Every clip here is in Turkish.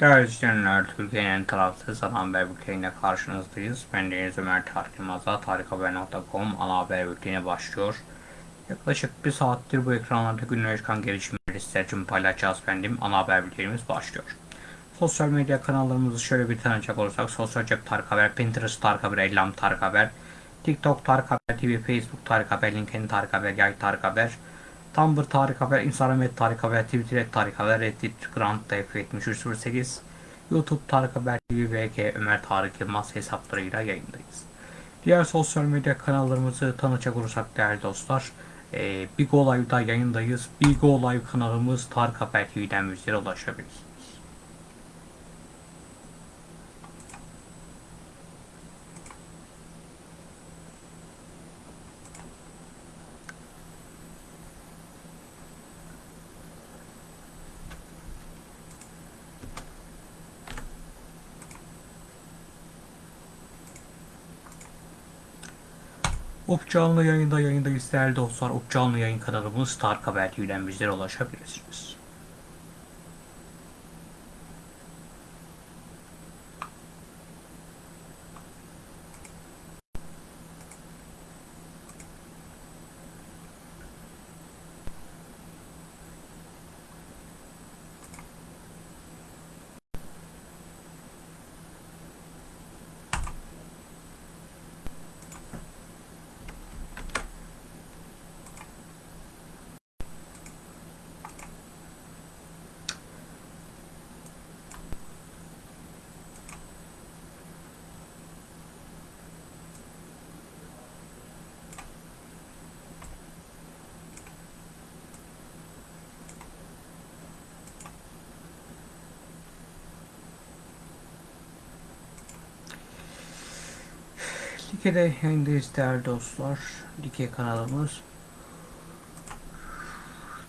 Değerli izleyenler, Türkiye'nin tarafsız ana haber bülteniyle karşınızdayız. Ben Deniz Ömer Tarık Yılmaz'la tarikhaber.com ana haber bülteni başlıyor. Yaklaşık bir saattir bu ekranlarda günlere çıkan gelişmeleri sizler için paylaşacağız efendim. Ana haber bültenimiz başlıyor. Sosyal medya kanallarımızı şöyle bir tanıcak olursak Sosyal Cep Tarık Haber, Pinterest Tarık Haber, Ellam Tarık Haber, TikTok Tarık Haber TV, Facebook Tarık Haber, LinkedIn Tarık Haber, Yay Tarık Haber, Tumblr Tarık Haber, Instagram et Tarık Haber, Twitter et Tarık Haber, Reddit Grand F7308, YouTube Tarık Haber TV, VK Ömer Tarık Yılmaz hesaplarıyla yayındayız. Diğer sosyal medya kanallarımızı tanıcak olursak değerli dostlar, e, Big Live'da yayındayız. Big Live kanalımız Tarık Haber TV'den bizlere ulaşabilirsiniz. Up canlı yayında yayındayız değerli dostlar. Up canlı yayın kanalımız Tarık Haber TV'den bizlere ulaşabilirsiniz. Like'de yayındayız değerli dostlar. Like kanalımız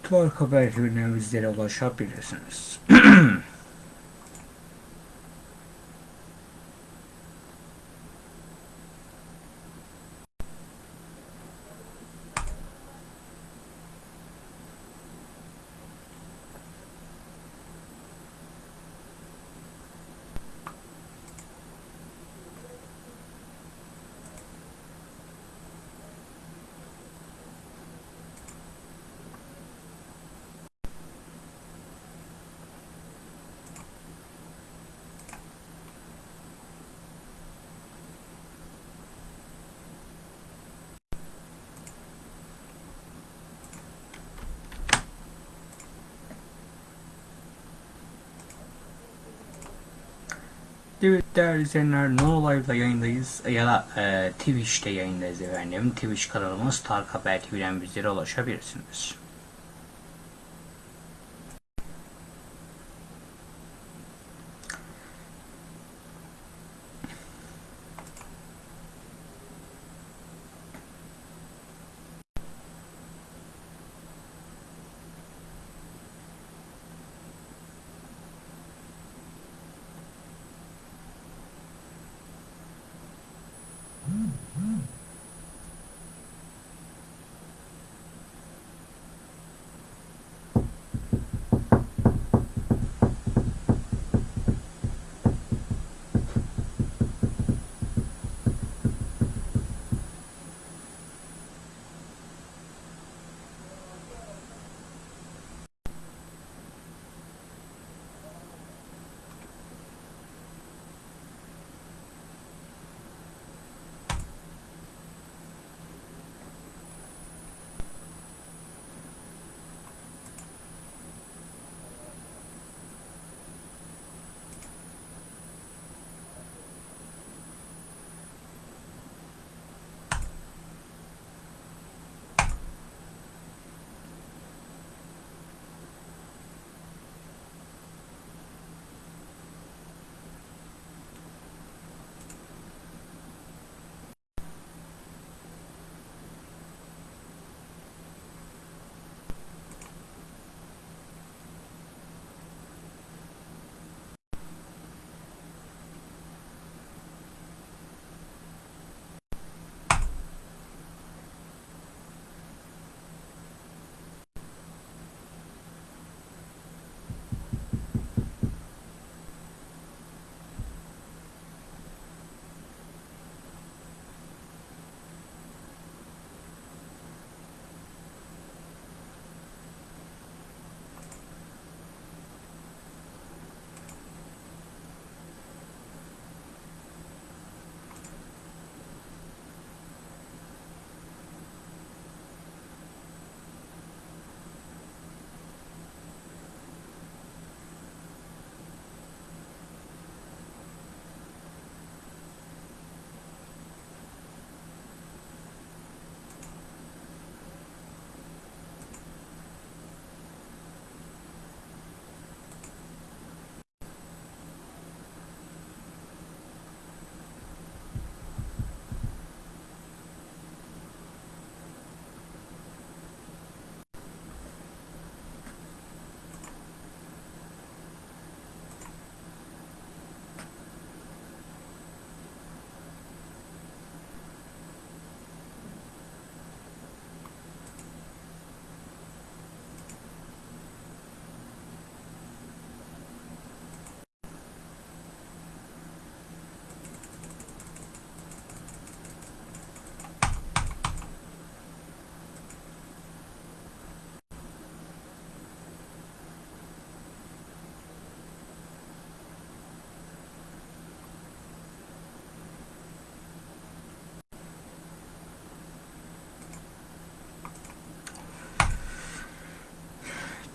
Tarık Haber TV'den bizlere ulaşabilirsiniz. Evet değerli izleyenler No Live'da yayındayız ya da e, Twitch'te yayındayız efendim. Twitch kanalımız Tarık Haber TV'den bizlere ulaşabilirsiniz.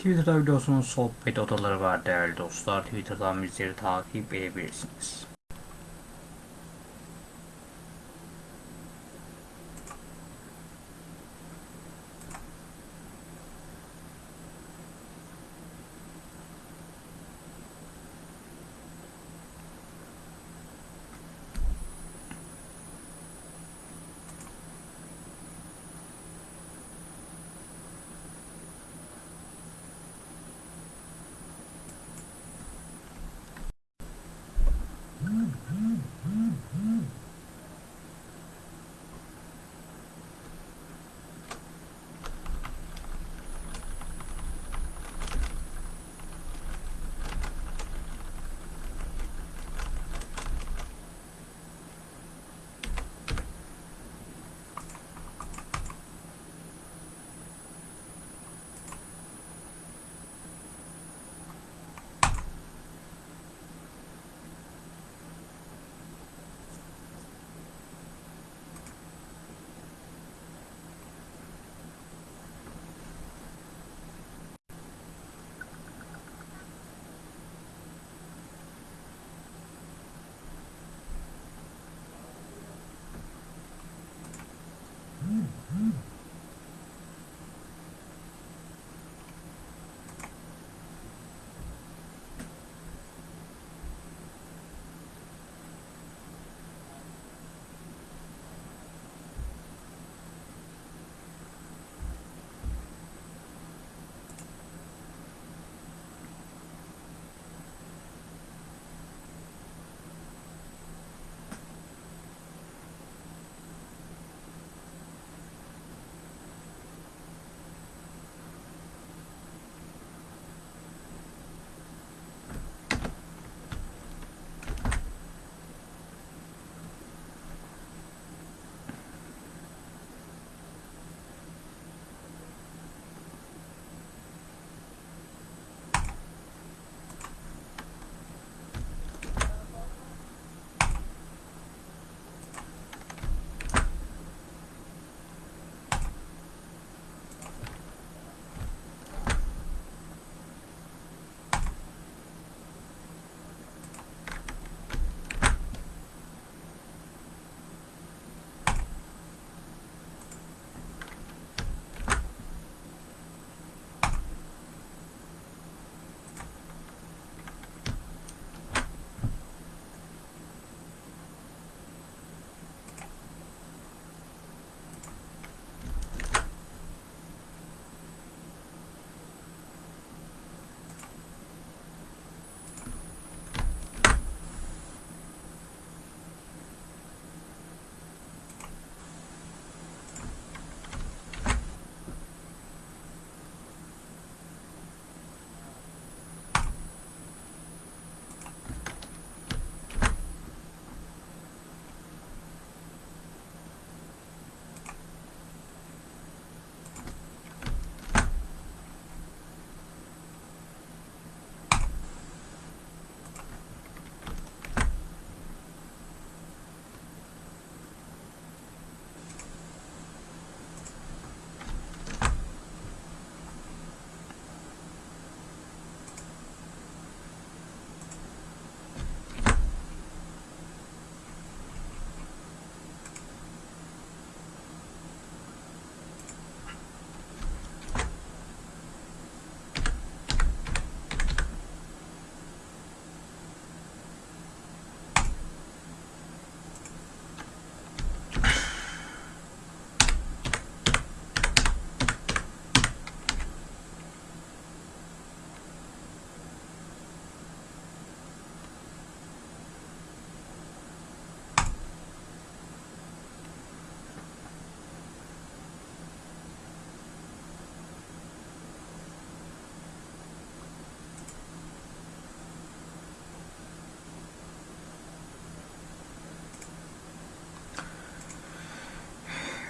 Twitter'da biliyorsunuz sohbet odaları var değerli dostlar. Twitter'dan bizleri takip edebilirsiniz.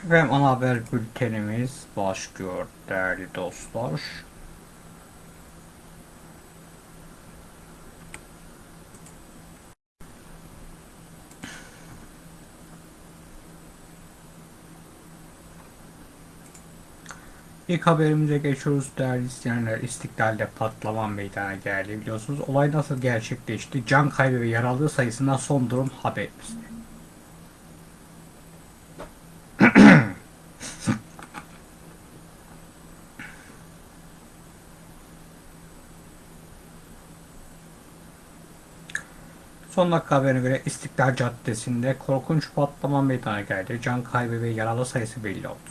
Ve ana haber bültenimiz başlıyor değerli dostlar. İlk haberimize geçiyoruz değerli izleyenler. İstiklal'de patlama meydana geldi biliyorsunuz. Olay nasıl gerçekleşti? Can kaybı ve yaralı sayısına son durum haberimizde. Son dakika haberine göre İstiklal Caddesi'nde korkunç patlama meydana geldi. Can kaybı ve yaralı sayısı belli oldu.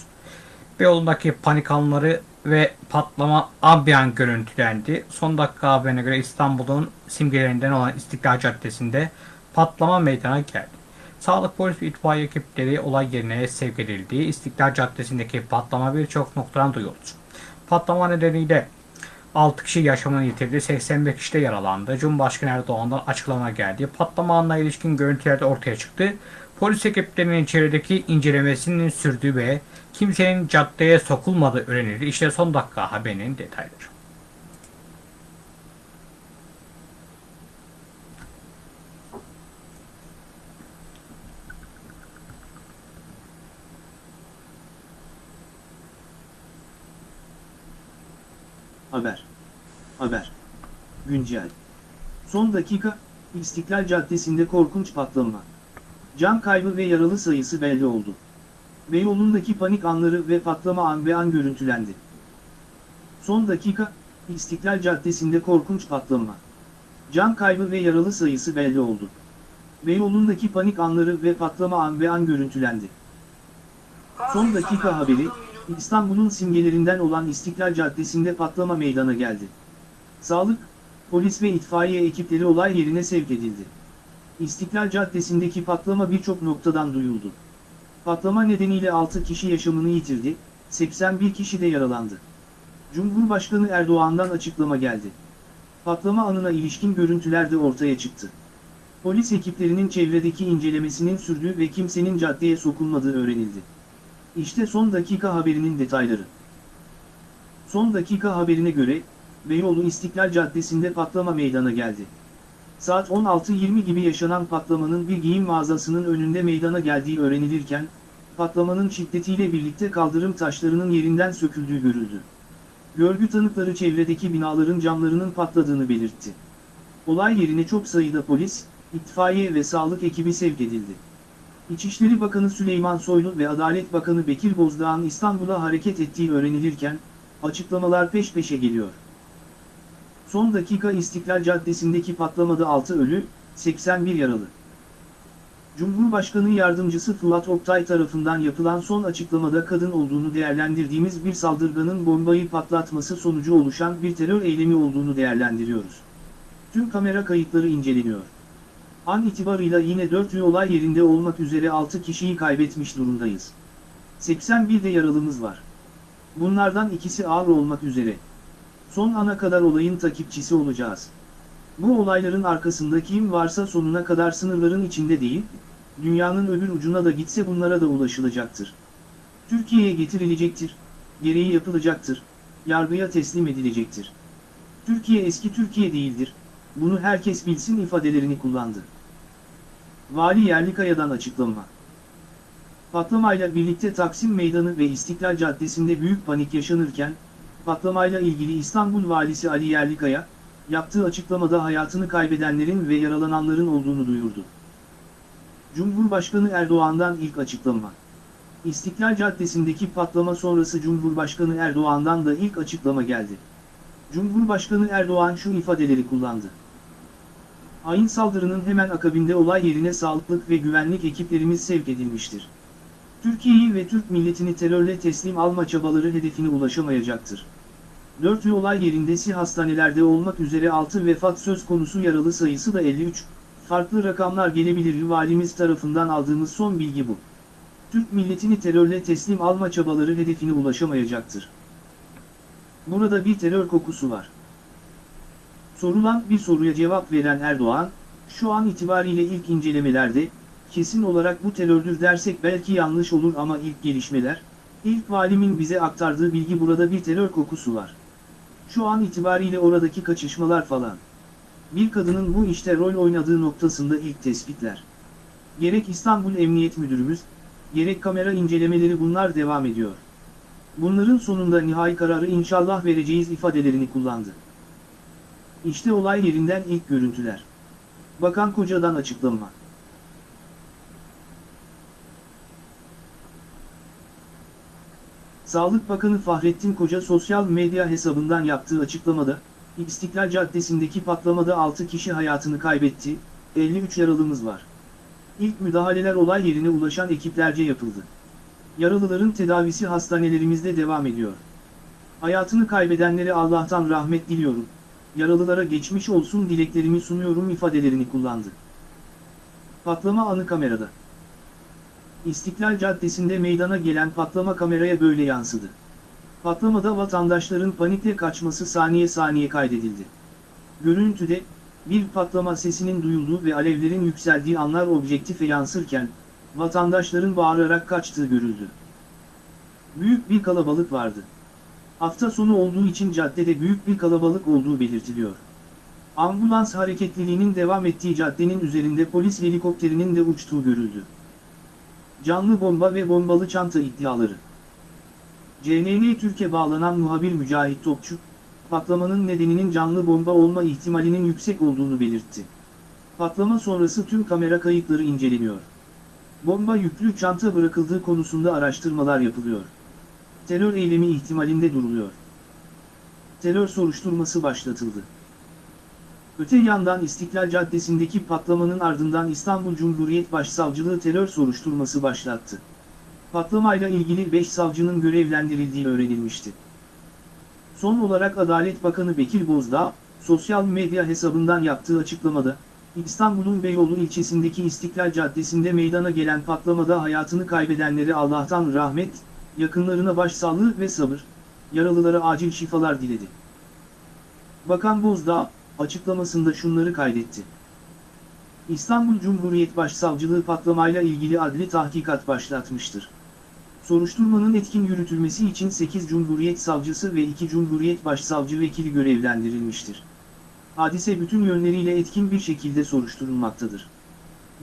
Beyoğlu'ndaki panik anları ve patlama ambiyan görüntülendi. Son dakika haberine göre İstanbul'un simgelerinden olan İstiklal Caddesi'nde patlama meydana geldi. Sağlık polis ve itfaiye ekipleri olay yerine sevk edildi. İstiklal Caddesi'ndeki patlama birçok noktadan duyuldu. Patlama nedeniyle 6 kişi yaşamını yitirdi, 85 kişi de yaralandı. Cumhurbaşkanı Erdoğan'dan açıklama geldi. Patlama anına ilişkin görüntüler de ortaya çıktı. Polis ekiplerinin içerideki incelemesinin sürdüğü ve kimsenin caddeye sokulmadığı öğrenildi. İşte son dakika haberinin detayları. Haber. Haber. Güncel. Son dakika, İstiklal Caddesi'nde korkunç patlama. Can kaybı ve yaralı sayısı belli oldu. Beyoğlu'ndaki panik anları ve patlama an be an görüntülendi. Son dakika, İstiklal Caddesi'nde korkunç patlama. Can kaybı ve yaralı sayısı belli oldu. Beyoğlu'ndaki panik anları ve patlama an be an görüntülendi. Son dakika haberi, İstanbul'un simgelerinden olan İstiklal Caddesi'nde patlama meydana geldi. Sağlık, polis ve itfaiye ekipleri olay yerine sevk edildi. İstiklal Caddesi'ndeki patlama birçok noktadan duyuldu. Patlama nedeniyle 6 kişi yaşamını yitirdi, 81 kişi de yaralandı. Cumhurbaşkanı Erdoğan'dan açıklama geldi. Patlama anına ilişkin görüntüler de ortaya çıktı. Polis ekiplerinin çevredeki incelemesinin sürdüğü ve kimsenin caddeye sokulmadığı öğrenildi. İşte son dakika haberinin detayları. Son dakika haberine göre, Beyoğlu İstiklal Caddesi'nde patlama meydana geldi. Saat 16.20 gibi yaşanan patlamanın bir giyim mağazasının önünde meydana geldiği öğrenilirken, patlamanın şiddetiyle birlikte kaldırım taşlarının yerinden söküldüğü görüldü. Görgü tanıkları çevredeki binaların camlarının patladığını belirtti. Olay yerine çok sayıda polis, itfaiye ve sağlık ekibi sevk edildi. İçişleri Bakanı Süleyman Soylu ve Adalet Bakanı Bekir Bozdağ'ın İstanbul'a hareket ettiği öğrenilirken, açıklamalar peş peşe geliyor. Son dakika İstiklal Caddesi'ndeki patlamada 6 ölü, 81 yaralı. Cumhurbaşkanı Yardımcısı Fuat Oktay tarafından yapılan son açıklamada kadın olduğunu değerlendirdiğimiz bir saldırganın bombayı patlatması sonucu oluşan bir terör eylemi olduğunu değerlendiriyoruz. Tüm kamera kayıtları inceleniyor. An itibarıyla yine 4 olay yerinde olmak üzere 6 kişiyi kaybetmiş durumdayız. 81 de yaralımız var. Bunlardan ikisi ağır olmak üzere. Son ana kadar olayın takipçisi olacağız. Bu olayların arkasında kim varsa sonuna kadar sınırların içinde değil, dünyanın öbür ucuna da gitse bunlara da ulaşılacaktır. Türkiye'ye getirilecektir, gereği yapılacaktır, yargıya teslim edilecektir. Türkiye eski Türkiye değildir, bunu herkes bilsin ifadelerini kullandı. Vali Yerlikaya'dan açıklama. Patlamayla birlikte Taksim Meydanı ve İstiklal Caddesi'nde büyük panik yaşanırken, patlamayla ilgili İstanbul Valisi Ali Yerlikaya, yaptığı açıklamada hayatını kaybedenlerin ve yaralananların olduğunu duyurdu. Cumhurbaşkanı Erdoğan'dan ilk açıklama. İstiklal Caddesi'ndeki patlama sonrası Cumhurbaşkanı Erdoğan'dan da ilk açıklama geldi. Cumhurbaşkanı Erdoğan şu ifadeleri kullandı. Hain saldırının hemen akabinde olay yerine sağlıklık ve güvenlik ekiplerimiz sevk edilmiştir. Türkiye'yi ve Türk milletini terörle teslim alma çabaları hedefine ulaşamayacaktır. 4 olay yerinde si hastanelerde olmak üzere 6 vefat söz konusu yaralı sayısı da 53, farklı rakamlar gelebilir valimiz tarafından aldığımız son bilgi bu. Türk milletini terörle teslim alma çabaları hedefine ulaşamayacaktır. Burada bir terör kokusu var. Sorulan bir soruya cevap veren Erdoğan, şu an itibariyle ilk incelemelerde, kesin olarak bu terördür dersek belki yanlış olur ama ilk gelişmeler, ilk valimin bize aktardığı bilgi burada bir terör kokusu var. Şu an itibariyle oradaki kaçışmalar falan. Bir kadının bu işte rol oynadığı noktasında ilk tespitler. Gerek İstanbul Emniyet Müdürümüz, gerek kamera incelemeleri bunlar devam ediyor. Bunların sonunda nihai kararı inşallah vereceğiz ifadelerini kullandı. İşte olay yerinden ilk görüntüler. Bakan Koca'dan açıklama. Sağlık Bakanı Fahrettin Koca sosyal medya hesabından yaptığı açıklamada, İstiklal Caddesi'ndeki patlamada 6 kişi hayatını kaybetti, 53 yaralımız var. İlk müdahaleler olay yerine ulaşan ekiplerce yapıldı. Yaralıların tedavisi hastanelerimizde devam ediyor. Hayatını kaybedenlere Allah'tan rahmet diliyorum, yaralılara geçmiş olsun dileklerimi sunuyorum ifadelerini kullandı. Patlama anı kamerada. İstiklal Caddesi'nde meydana gelen patlama kameraya böyle yansıdı. Patlamada vatandaşların panikle kaçması saniye saniye kaydedildi. Görüntüde, bir patlama sesinin duyulduğu ve alevlerin yükseldiği anlar objektife yansırken, vatandaşların bağırarak kaçtığı görüldü. Büyük bir kalabalık vardı. Hafta sonu olduğu için caddede büyük bir kalabalık olduğu belirtiliyor. Ambulans hareketliliğinin devam ettiği caddenin üzerinde polis helikopterinin de uçtuğu görüldü. Canlı bomba ve bombalı çanta iddiaları. CNN Türkiye bağlanan muhabir Mücahit Topçu, patlamanın nedeninin canlı bomba olma ihtimalinin yüksek olduğunu belirtti. Patlama sonrası tüm kamera kayıtları inceleniyor. Bomba yüklü çanta bırakıldığı konusunda araştırmalar yapılıyor. Terör eylemi ihtimalinde duruluyor. Terör soruşturması başlatıldı. Öte yandan İstiklal Caddesi'ndeki patlamanın ardından İstanbul Cumhuriyet Başsavcılığı terör soruşturması başlattı. Patlamayla ilgili 5 savcının görevlendirildiği öğrenilmişti. Son olarak Adalet Bakanı Bekir Bozdağ, sosyal medya hesabından yaptığı açıklamada, İstanbul'un Beyoğlu ilçesindeki İstiklal Caddesi'nde meydana gelen patlamada hayatını kaybedenleri Allah'tan rahmet, yakınlarına başsağlığı ve sabır, yaralılara acil şifalar diledi. Bakan Bozdağ, açıklamasında şunları kaydetti. İstanbul Cumhuriyet Başsavcılığı patlamayla ilgili adli tahkikat başlatmıştır. Soruşturmanın etkin yürütülmesi için 8 Cumhuriyet Savcısı ve 2 Cumhuriyet Başsavcı vekili görevlendirilmiştir. Hadise bütün yönleriyle etkin bir şekilde soruşturulmaktadır.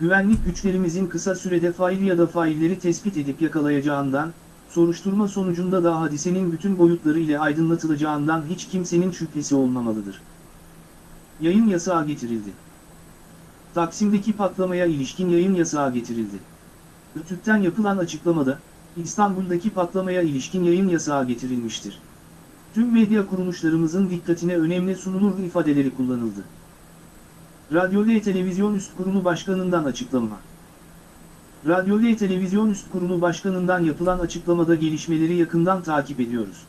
Güvenlik güçlerimizin kısa sürede fail ya da failleri tespit edip yakalayacağından, soruşturma sonucunda da hadisenin bütün boyutları ile aydınlatılacağından hiç kimsenin şüphesi olmamalıdır. Yayın yasağı getirildi. Taksim'deki patlamaya ilişkin yayın yasağı getirildi. Rütük'ten yapılan açıklamada, İstanbul'daki patlamaya ilişkin yayın yasağı getirilmiştir. Tüm medya kuruluşlarımızın dikkatine önemli sunulur ifadeleri kullanıldı. Radyo ve Televizyon Üst Kurulu Başkanı'ndan açıklama. Radyo ve Televizyon Üst Kurulu Başkanı'ndan yapılan açıklamada gelişmeleri yakından takip ediyoruz.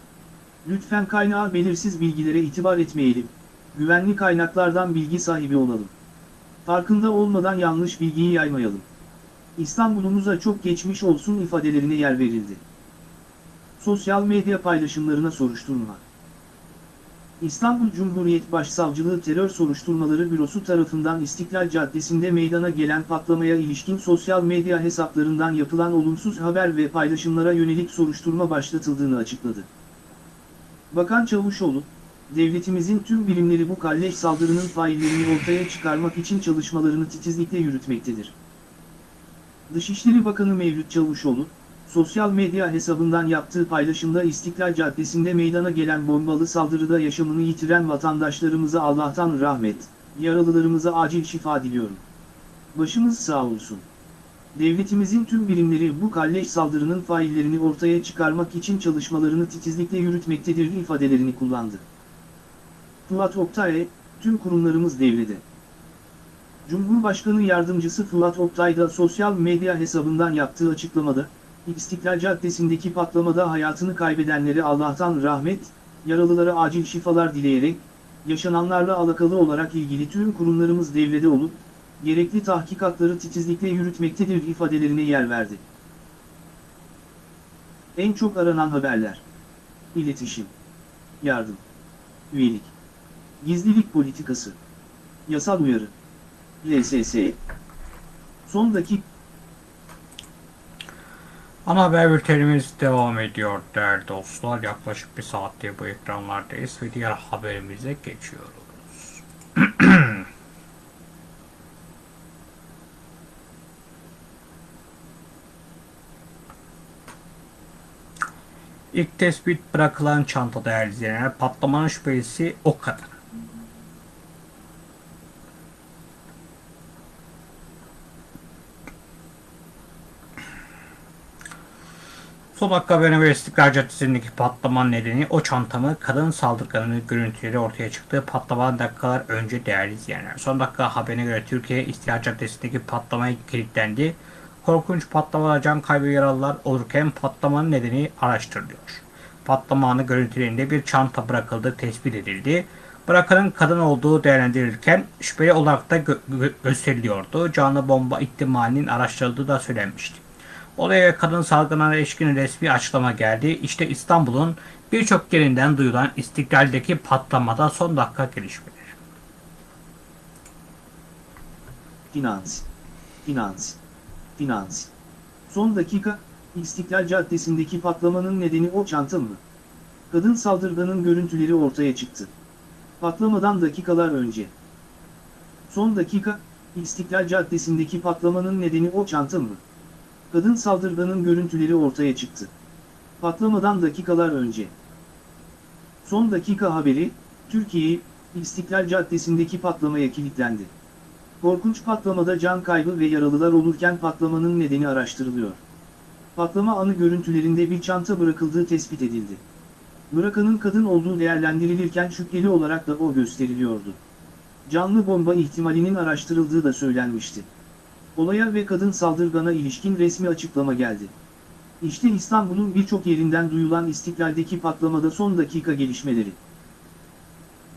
Lütfen kaynağı belirsiz bilgilere itibar etmeyelim, güvenli kaynaklardan bilgi sahibi olalım. Farkında olmadan yanlış bilgiyi yaymayalım. İstanbul'umuza çok geçmiş olsun ifadelerine yer verildi. Sosyal medya paylaşımlarına soruşturma. İstanbul Cumhuriyet Başsavcılığı Terör Soruşturmaları Bürosu tarafından İstiklal Caddesi'nde meydana gelen patlamaya ilişkin sosyal medya hesaplarından yapılan olumsuz haber ve paylaşımlara yönelik soruşturma başlatıldığını açıkladı. Bakan Çavuşoğlu, devletimizin tüm birimleri bu kalleş saldırının faillerini ortaya çıkarmak için çalışmalarını titizlikle yürütmektedir. Dışişleri Bakanı Mevlüt Çavuşoğlu, sosyal medya hesabından yaptığı paylaşımda İstiklal Caddesi'nde meydana gelen bombalı saldırıda yaşamını yitiren vatandaşlarımıza Allah'tan rahmet, yaralılarımıza acil şifa diliyorum. Başımız sağ olsun. Devletimizin tüm birimleri bu kalleş saldırının faillerini ortaya çıkarmak için çalışmalarını titizlikle yürütmektedir ifadelerini kullandı. Fırat Oktay, tüm kurumlarımız devrede. Cumhurbaşkanı Yardımcısı Fırat Oktay da sosyal medya hesabından yaptığı açıklamada, İstiklal Caddesi'ndeki patlamada hayatını kaybedenleri Allah'tan rahmet, yaralılara acil şifalar dileyerek, yaşananlarla alakalı olarak ilgili tüm kurumlarımız devrede olup, gerekli tahkikatları titizlikle yürütmektedir ifadelerine yer verdi. En çok aranan haberler. İletişim. Yardım. Üyelik. Gizlilik politikası. Yasal uyarı. LSS. Son dakika. Ana haber bültenimiz devam ediyor değerli dostlar. Yaklaşık bir saattir bu ekranlardayız ve diğer haberimize geçiyoruz. İlk tespit bırakılan çanta değerli izleyenler patlamanın şüphelisi o kadın. Son haberine göre İstiklal Caddesi'ndeki patlamanın nedeni o çantamı kadın saldırganının görüntüleri ortaya çıktığı patlamadan dakikalar önce değerli izleyenler. Son dakika haberine göre Türkiye İstiklal Caddesi'ndeki patlamaya kilitlendi. Korkunç patlamalar can kaybı yaralılar olurken patlamanın nedeni araştırılıyor. Patlama anı görüntülerinde bir çanta bırakıldığı tespit edildi. Bırakanın kadın olduğu değerlendirilirken şüpheli olarak da gö- gö- gösteriliyordu. Canlı bomba ihtimalinin araştırıldığı da söylenmişti. Olaya kadın salgınına ilişkin resmi açıklama geldi. İşte İstanbul'un birçok yerinden duyulan istiklaldeki patlamada son dakika gelişmeleri. Finans. Finans. Finans. Son dakika, İstiklal Caddesi'ndeki patlamanın nedeni o çanta mı? Kadın saldırganın görüntüleri ortaya çıktı. Patlamadan dakikalar önce. Son dakika, İstiklal Caddesi'ndeki patlamanın nedeni o çanta mı? Kadın saldırganın görüntüleri ortaya çıktı. Patlamadan dakikalar önce. Son dakika haberi, Türkiye, İstiklal Caddesi'ndeki patlamaya kilitlendi. Korkunç patlamada can kaybı ve yaralılar olurken patlamanın nedeni araştırılıyor. Patlama anı görüntülerinde bir çanta bırakıldığı tespit edildi. Bırakanın kadın olduğu değerlendirilirken şüpheli olarak da o gösteriliyordu. Canlı bomba ihtimalinin araştırıldığı da söylenmişti. Olaya ve kadın saldırgana ilişkin resmi açıklama geldi. İşte İstanbul'un birçok yerinden duyulan istiklaldeki patlamada son dakika gelişmeleri.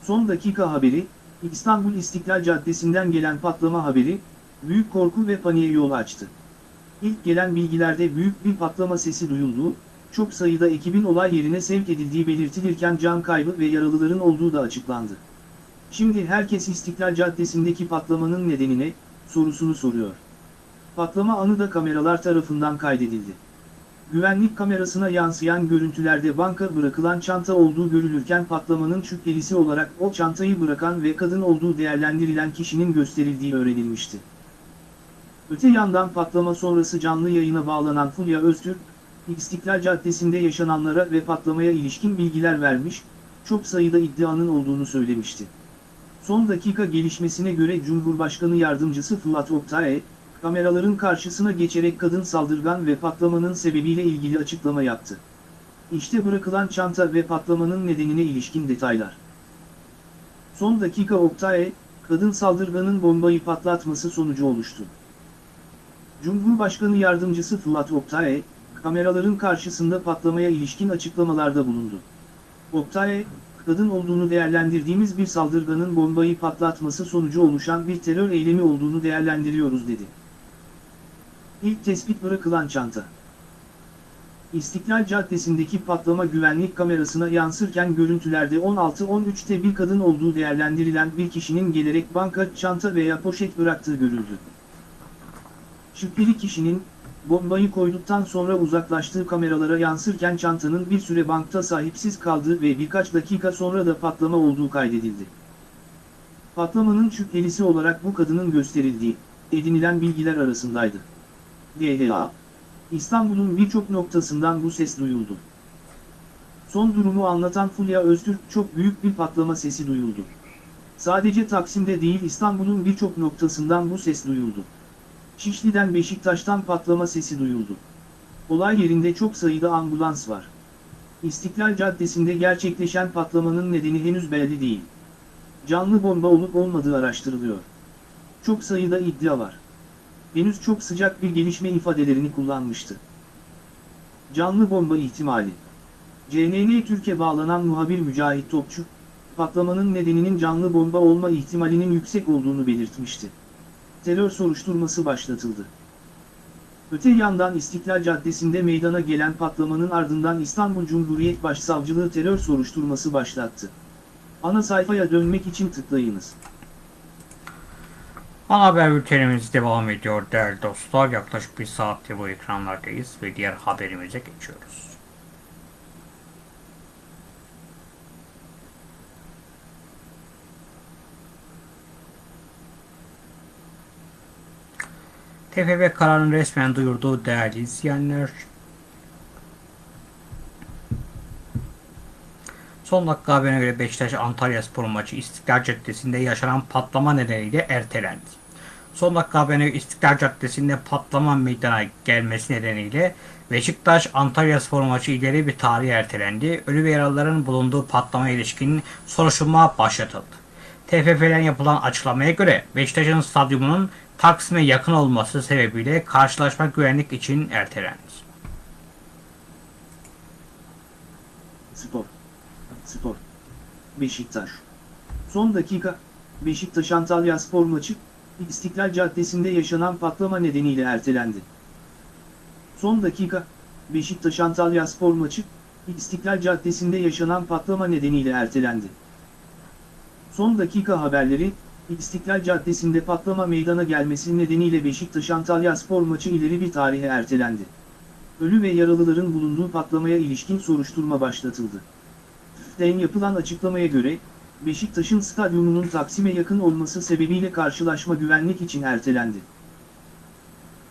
Son dakika haberi, İstanbul İstiklal Caddesi'nden gelen patlama haberi, büyük korku ve paniğe yol açtı. İlk gelen bilgilerde büyük bir patlama sesi duyulduğu, çok sayıda ekibin olay yerine sevk edildiği belirtilirken can kaybı ve yaralıların olduğu da açıklandı. Şimdi herkes İstiklal Caddesi'ndeki patlamanın nedenine, sorusunu soruyor. Patlama anı da kameralar tarafından kaydedildi. Güvenlik kamerasına yansıyan görüntülerde banka bırakılan çanta olduğu görülürken patlamanın şüphelisi olarak o çantayı bırakan ve kadın olduğu değerlendirilen kişinin gösterildiği öğrenilmişti. Öte yandan patlama sonrası canlı yayına bağlanan Fulya Öztürk, İstiklal Caddesi'nde yaşananlara ve patlamaya ilişkin bilgiler vermiş, çok sayıda iddianın olduğunu söylemişti. Son dakika gelişmesine göre Cumhurbaşkanı Yardımcısı Fırat Oktay, kameraların karşısına geçerek kadın saldırgan ve patlamanın sebebiyle ilgili açıklama yaptı. İşte bırakılan çanta ve patlamanın nedenine ilişkin detaylar. Son dakika Oktay, kadın saldırganın bombayı patlatması sonucu oluştu. Cumhurbaşkanı Yardımcısı Fırat Oktay, kameraların karşısında patlamaya ilişkin açıklamalarda bulundu. Oktay, kadın olduğunu değerlendirdiğimiz bir saldırganın bombayı patlatması sonucu oluşan bir terör eylemi olduğunu değerlendiriyoruz dedi. İlk tespit bırakılan çanta. İstiklal Caddesi'ndeki patlama güvenlik kamerasına yansırken görüntülerde 16-13'te bir kadın olduğu değerlendirilen bir kişinin gelerek banka çanta veya poşet bıraktığı görüldü. Şüpheli kişinin, bombayı koyduktan sonra uzaklaştığı kameralara yansırken çantanın bir süre bankta sahipsiz kaldığı ve birkaç dakika sonra da patlama olduğu kaydedildi. Patlamanın şüphelisi olarak bu kadının gösterildiği, edinilen bilgiler arasındaydı. DHA. İstanbul'un birçok noktasından bu ses duyuldu. Son durumu anlatan Fulya Öztürk çok büyük bir patlama sesi duyuldu. Sadece Taksim'de değil İstanbul'un birçok noktasından bu ses duyuldu. Şişli'den Beşiktaş'tan patlama sesi duyuldu. Olay yerinde çok sayıda ambulans var. İstiklal Caddesi'nde gerçekleşen patlamanın nedeni henüz belli değil. Canlı bomba olup olmadığı araştırılıyor. Çok sayıda iddia var. Henüz çok sıcak bir gelişme ifadelerini kullanmıştı. Canlı bomba ihtimali. CNN Türkiye bağlanan muhabir Mücahit Topçu, patlamanın nedeninin canlı bomba olma ihtimalinin yüksek olduğunu belirtmişti. Terör soruşturması başlatıldı. Öte yandan İstiklal Caddesi'nde meydana gelen patlamanın ardından İstanbul Cumhuriyet Başsavcılığı terör soruşturması başlattı. Ana sayfaya dönmek için tıklayınız. Ana haber bültenimiz devam ediyor değerli dostlar. Yaklaşık bir saattir bu ekranlardayız ve diğer haberimize geçiyoruz. TFF kararını resmen duyurduğu değerli izleyenler Son dakika haberine göre Beşiktaş Antalya Spor maçı İstiklal Caddesi'nde yaşanan patlama nedeniyle ertelendi. Son dakika haberine göre İstiklal Caddesi'nde patlama meydana gelmesi nedeniyle Beşiktaş Antalya Spor maçı ileri bir tarihe ertelendi. Ölü ve yaralıların bulunduğu patlamaya ilişkin soruşturma başlatıldı. TFF'den yapılan açıklamaya göre Beşiktaş'ın stadyumunun Taksim'e yakın olması sebebiyle karşılaşma güvenlik için ertelendi. Spor. Spor. Beşiktaş. Son dakika, Beşiktaş Antalya spor maçı, İstiklal Caddesi'nde yaşanan patlama nedeniyle ertelendi. Son dakika, Beşiktaş Antalya spor maçı, İstiklal Caddesi'nde yaşanan patlama nedeniyle ertelendi. Son dakika haberleri, İstiklal Caddesi'nde patlama meydana gelmesi nedeniyle Beşiktaş Antalya spor maçı ileri bir tarihe ertelendi. Ölü ve yaralıların bulunduğu patlamaya ilişkin soruşturma başlatıldı. TÜF'ten yapılan açıklamaya göre, Beşiktaş'ın stadyumunun Taksim'e yakın olması sebebiyle karşılaşma güvenlik için ertelendi.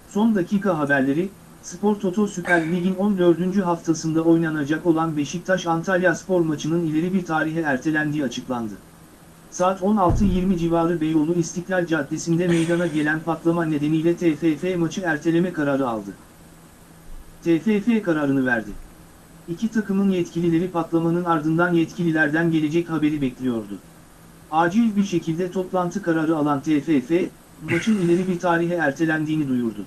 Son dakika haberleri, Spor Toto Süper Lig'in 14. haftasında oynanacak olan Beşiktaş-Antalya spor maçının ileri bir tarihe ertelendiği açıklandı. Saat 16.20 civarı Beyoğlu İstiklal Caddesi'nde meydana gelen patlama nedeniyle TFF maçı erteleme kararı aldı. TFF kararını verdi. İki takımın yetkilileri patlamanın ardından yetkililerden gelecek haberi bekliyordu. Acil bir şekilde toplantı kararı alan TFF, maçın ileri bir tarihe ertelendiğini duyurdu.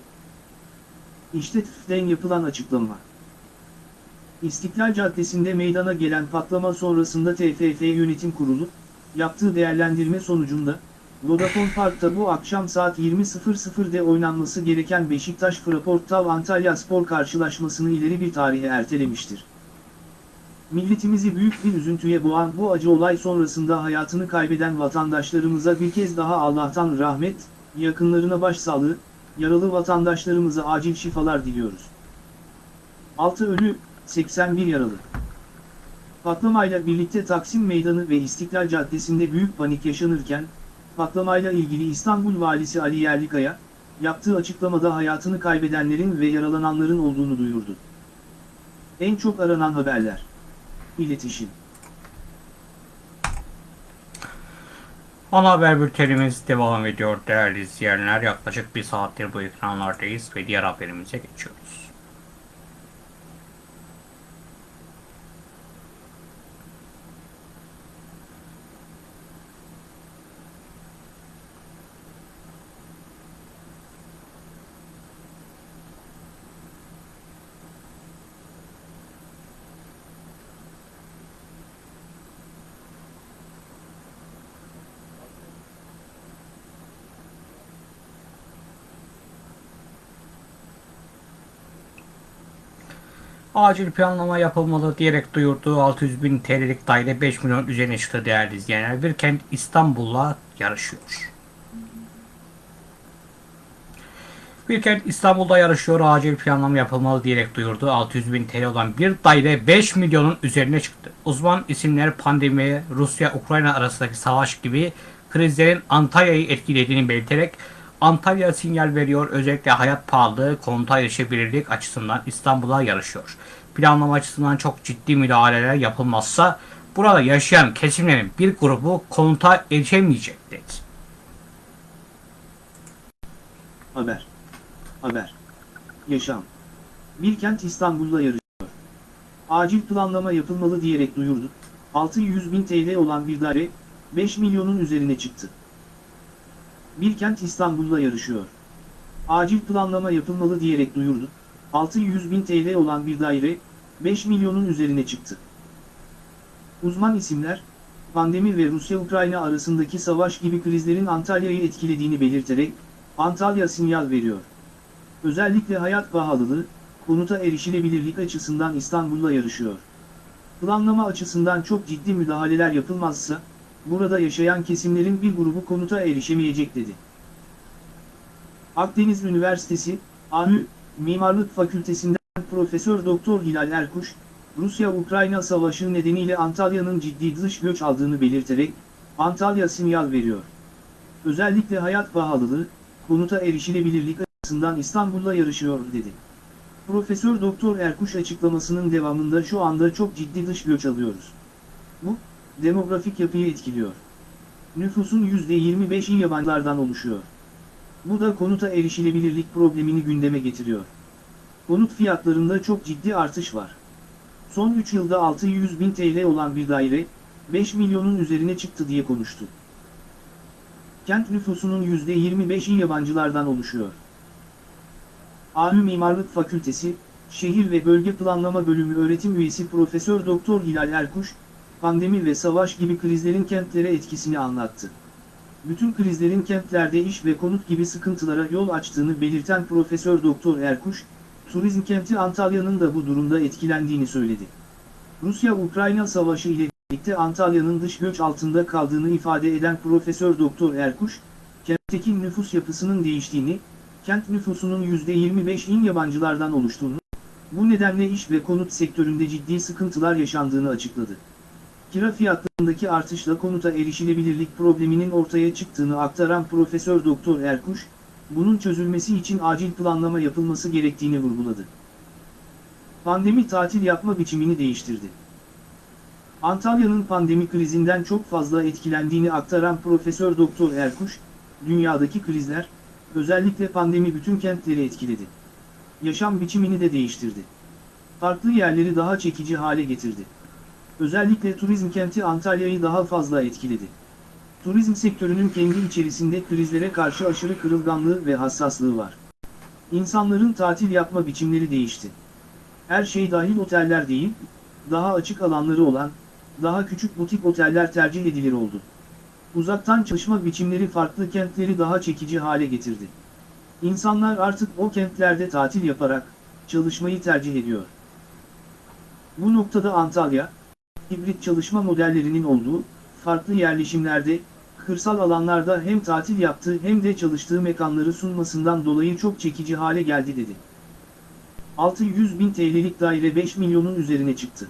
İşte TFF'den yapılan açıklama. İstiklal Caddesi'nde meydana gelen patlama sonrasında TFF Yönetim Kurulu, yaptığı değerlendirme sonucunda, Vodafone Park'ta bu akşam saat 20.00'de oynanması gereken Beşiktaş Fraportav Antalya Spor karşılaşmasını ileri bir tarihe ertelemiştir. Milletimizi büyük bir üzüntüye boğan bu acı olay sonrasında hayatını kaybeden vatandaşlarımıza bir kez daha Allah'tan rahmet, yakınlarına başsağlığı, yaralı vatandaşlarımıza acil şifalar diliyoruz. 6 ölü, 81 yaralı. Patlamayla birlikte Taksim Meydanı ve İstiklal Caddesi'nde büyük panik yaşanırken, patlamayla ilgili İstanbul Valisi Ali Yerlikaya, yaptığı açıklamada hayatını kaybedenlerin ve yaralananların olduğunu duyurdu. En çok aranan haberler. İletişim. Ana haber bültenimiz devam ediyor değerli izleyenler. Yaklaşık bir saattir bu ekranlardayız ve diğer haberimize geçiyoruz. Acil planlama yapılmalı diyerek duyurduğu 600 bin TL'lik daire 5 milyon üzerine çıktı değerli izleyenler. Bir kent İstanbul'la yarışıyor. Bir kent İstanbul'da yarışıyor. Acil planlama yapılmalı diyerek duyurdu. 600 bin TL olan bir daire 5 milyonun üzerine çıktı. Uzman isimler pandemi, Rusya-Ukrayna arasındaki savaş gibi krizlerin Antalya'yı etkilediğini belirterek Antalya sinyal veriyor. Özellikle hayat pahalılığı, konuta erişebilirlik açısından İstanbul'a yarışıyor. Planlama açısından çok ciddi müdahaleler yapılmazsa burada yaşayan kesimlerin bir grubu konuta erişemeyecek dedi. Haber. Haber. Yaşam. Bir kent İstanbul'la yarışıyor. Acil planlama yapılmalı diyerek duyurdu. 600 bin TL olan bir daire, 5 milyonun üzerine çıktı. Bir kent İstanbul'la yarışıyor. Acil planlama yapılmalı diyerek duyurdu. 600 bin TL olan bir daire, 5 milyonun üzerine çıktı. Uzman isimler, pandemi ve Rusya-Ukrayna arasındaki savaş gibi krizlerin Antalya'yı etkilediğini belirterek, Antalya sinyal veriyor. Özellikle hayat pahalılığı, konuta erişilebilirlik açısından İstanbul'la yarışıyor. Planlama açısından çok ciddi müdahaleler yapılmazsa, burada yaşayan kesimlerin bir grubu konuta erişemeyecek dedi. Akdeniz Üniversitesi, ANÜ, Mimarlık Fakültesinden Profesör Doktor Hilal Erkuş, Rusya-Ukrayna savaşı nedeniyle Antalya'nın ciddi dış göç aldığını belirterek, Antalya sinyal veriyor. Özellikle hayat pahalılığı, konuta erişilebilirlik açısından İstanbul'la yarışıyor dedi. Profesör Doktor Erkuş açıklamasının devamında şu anda çok ciddi dış göç alıyoruz. Bu, demografik yapıyı etkiliyor. Nüfusun %25'i yabancılardan oluşuyor. Bu da konuta erişilebilirlik problemini gündeme getiriyor. Konut fiyatlarında çok ciddi artış var. Son 3 yılda 600 bin TL olan bir daire, 5 milyonun üzerine çıktı diye konuştu. Kent nüfusunun %25'i yabancılardan oluşuyor. AÜ Mimarlık Fakültesi, Şehir ve Bölge Planlama Bölümü öğretim üyesi Profesör Doktor Hilal Erkuş, pandemi ve savaş gibi krizlerin kentlere etkisini anlattı. Bütün krizlerin kentlerde iş ve konut gibi sıkıntılara yol açtığını belirten Profesör Doktor Erkuş, turizm kenti Antalya'nın da bu durumda etkilendiğini söyledi. Rusya-Ukrayna savaşı ile birlikte Antalya'nın dış göç altında kaldığını ifade eden Profesör Doktor Erkuş, kentteki nüfus yapısının değiştiğini, kent nüfusunun %25'in yabancılardan oluştuğunu, bu nedenle iş ve konut sektöründe ciddi sıkıntılar yaşandığını açıkladı. Kira fiyatlarındaki artışla konuta erişilebilirlik probleminin ortaya çıktığını aktaran Profesör Doktor Erkuş, bunun çözülmesi için acil planlama yapılması gerektiğini vurguladı. Pandemi tatil yapma biçimini değiştirdi. Antalya'nın pandemi krizinden çok fazla etkilendiğini aktaran Profesör Doktor Erkuş, dünyadaki krizler, özellikle pandemi bütün kentleri etkiledi. Yaşam biçimini de değiştirdi. Farklı yerleri daha çekici hale getirdi. Özellikle turizm kenti Antalya'yı daha fazla etkiledi. Turizm sektörünün kendi içerisinde krizlere karşı aşırı kırılganlığı ve hassaslığı var. İnsanların tatil yapma biçimleri değişti. Her şey dahil oteller değil, daha açık alanları olan, daha küçük butik oteller tercih edilir oldu. Uzaktan çalışma biçimleri farklı kentleri daha çekici hale getirdi. İnsanlar artık o kentlerde tatil yaparak, çalışmayı tercih ediyor. Bu noktada Antalya, hibrit çalışma modellerinin olduğu, farklı yerleşimlerde, kırsal alanlarda hem tatil yaptığı hem de çalıştığı mekanları sunmasından dolayı çok çekici hale geldi dedi. 600 bin TL'lik daire 5 milyonun üzerine çıktı.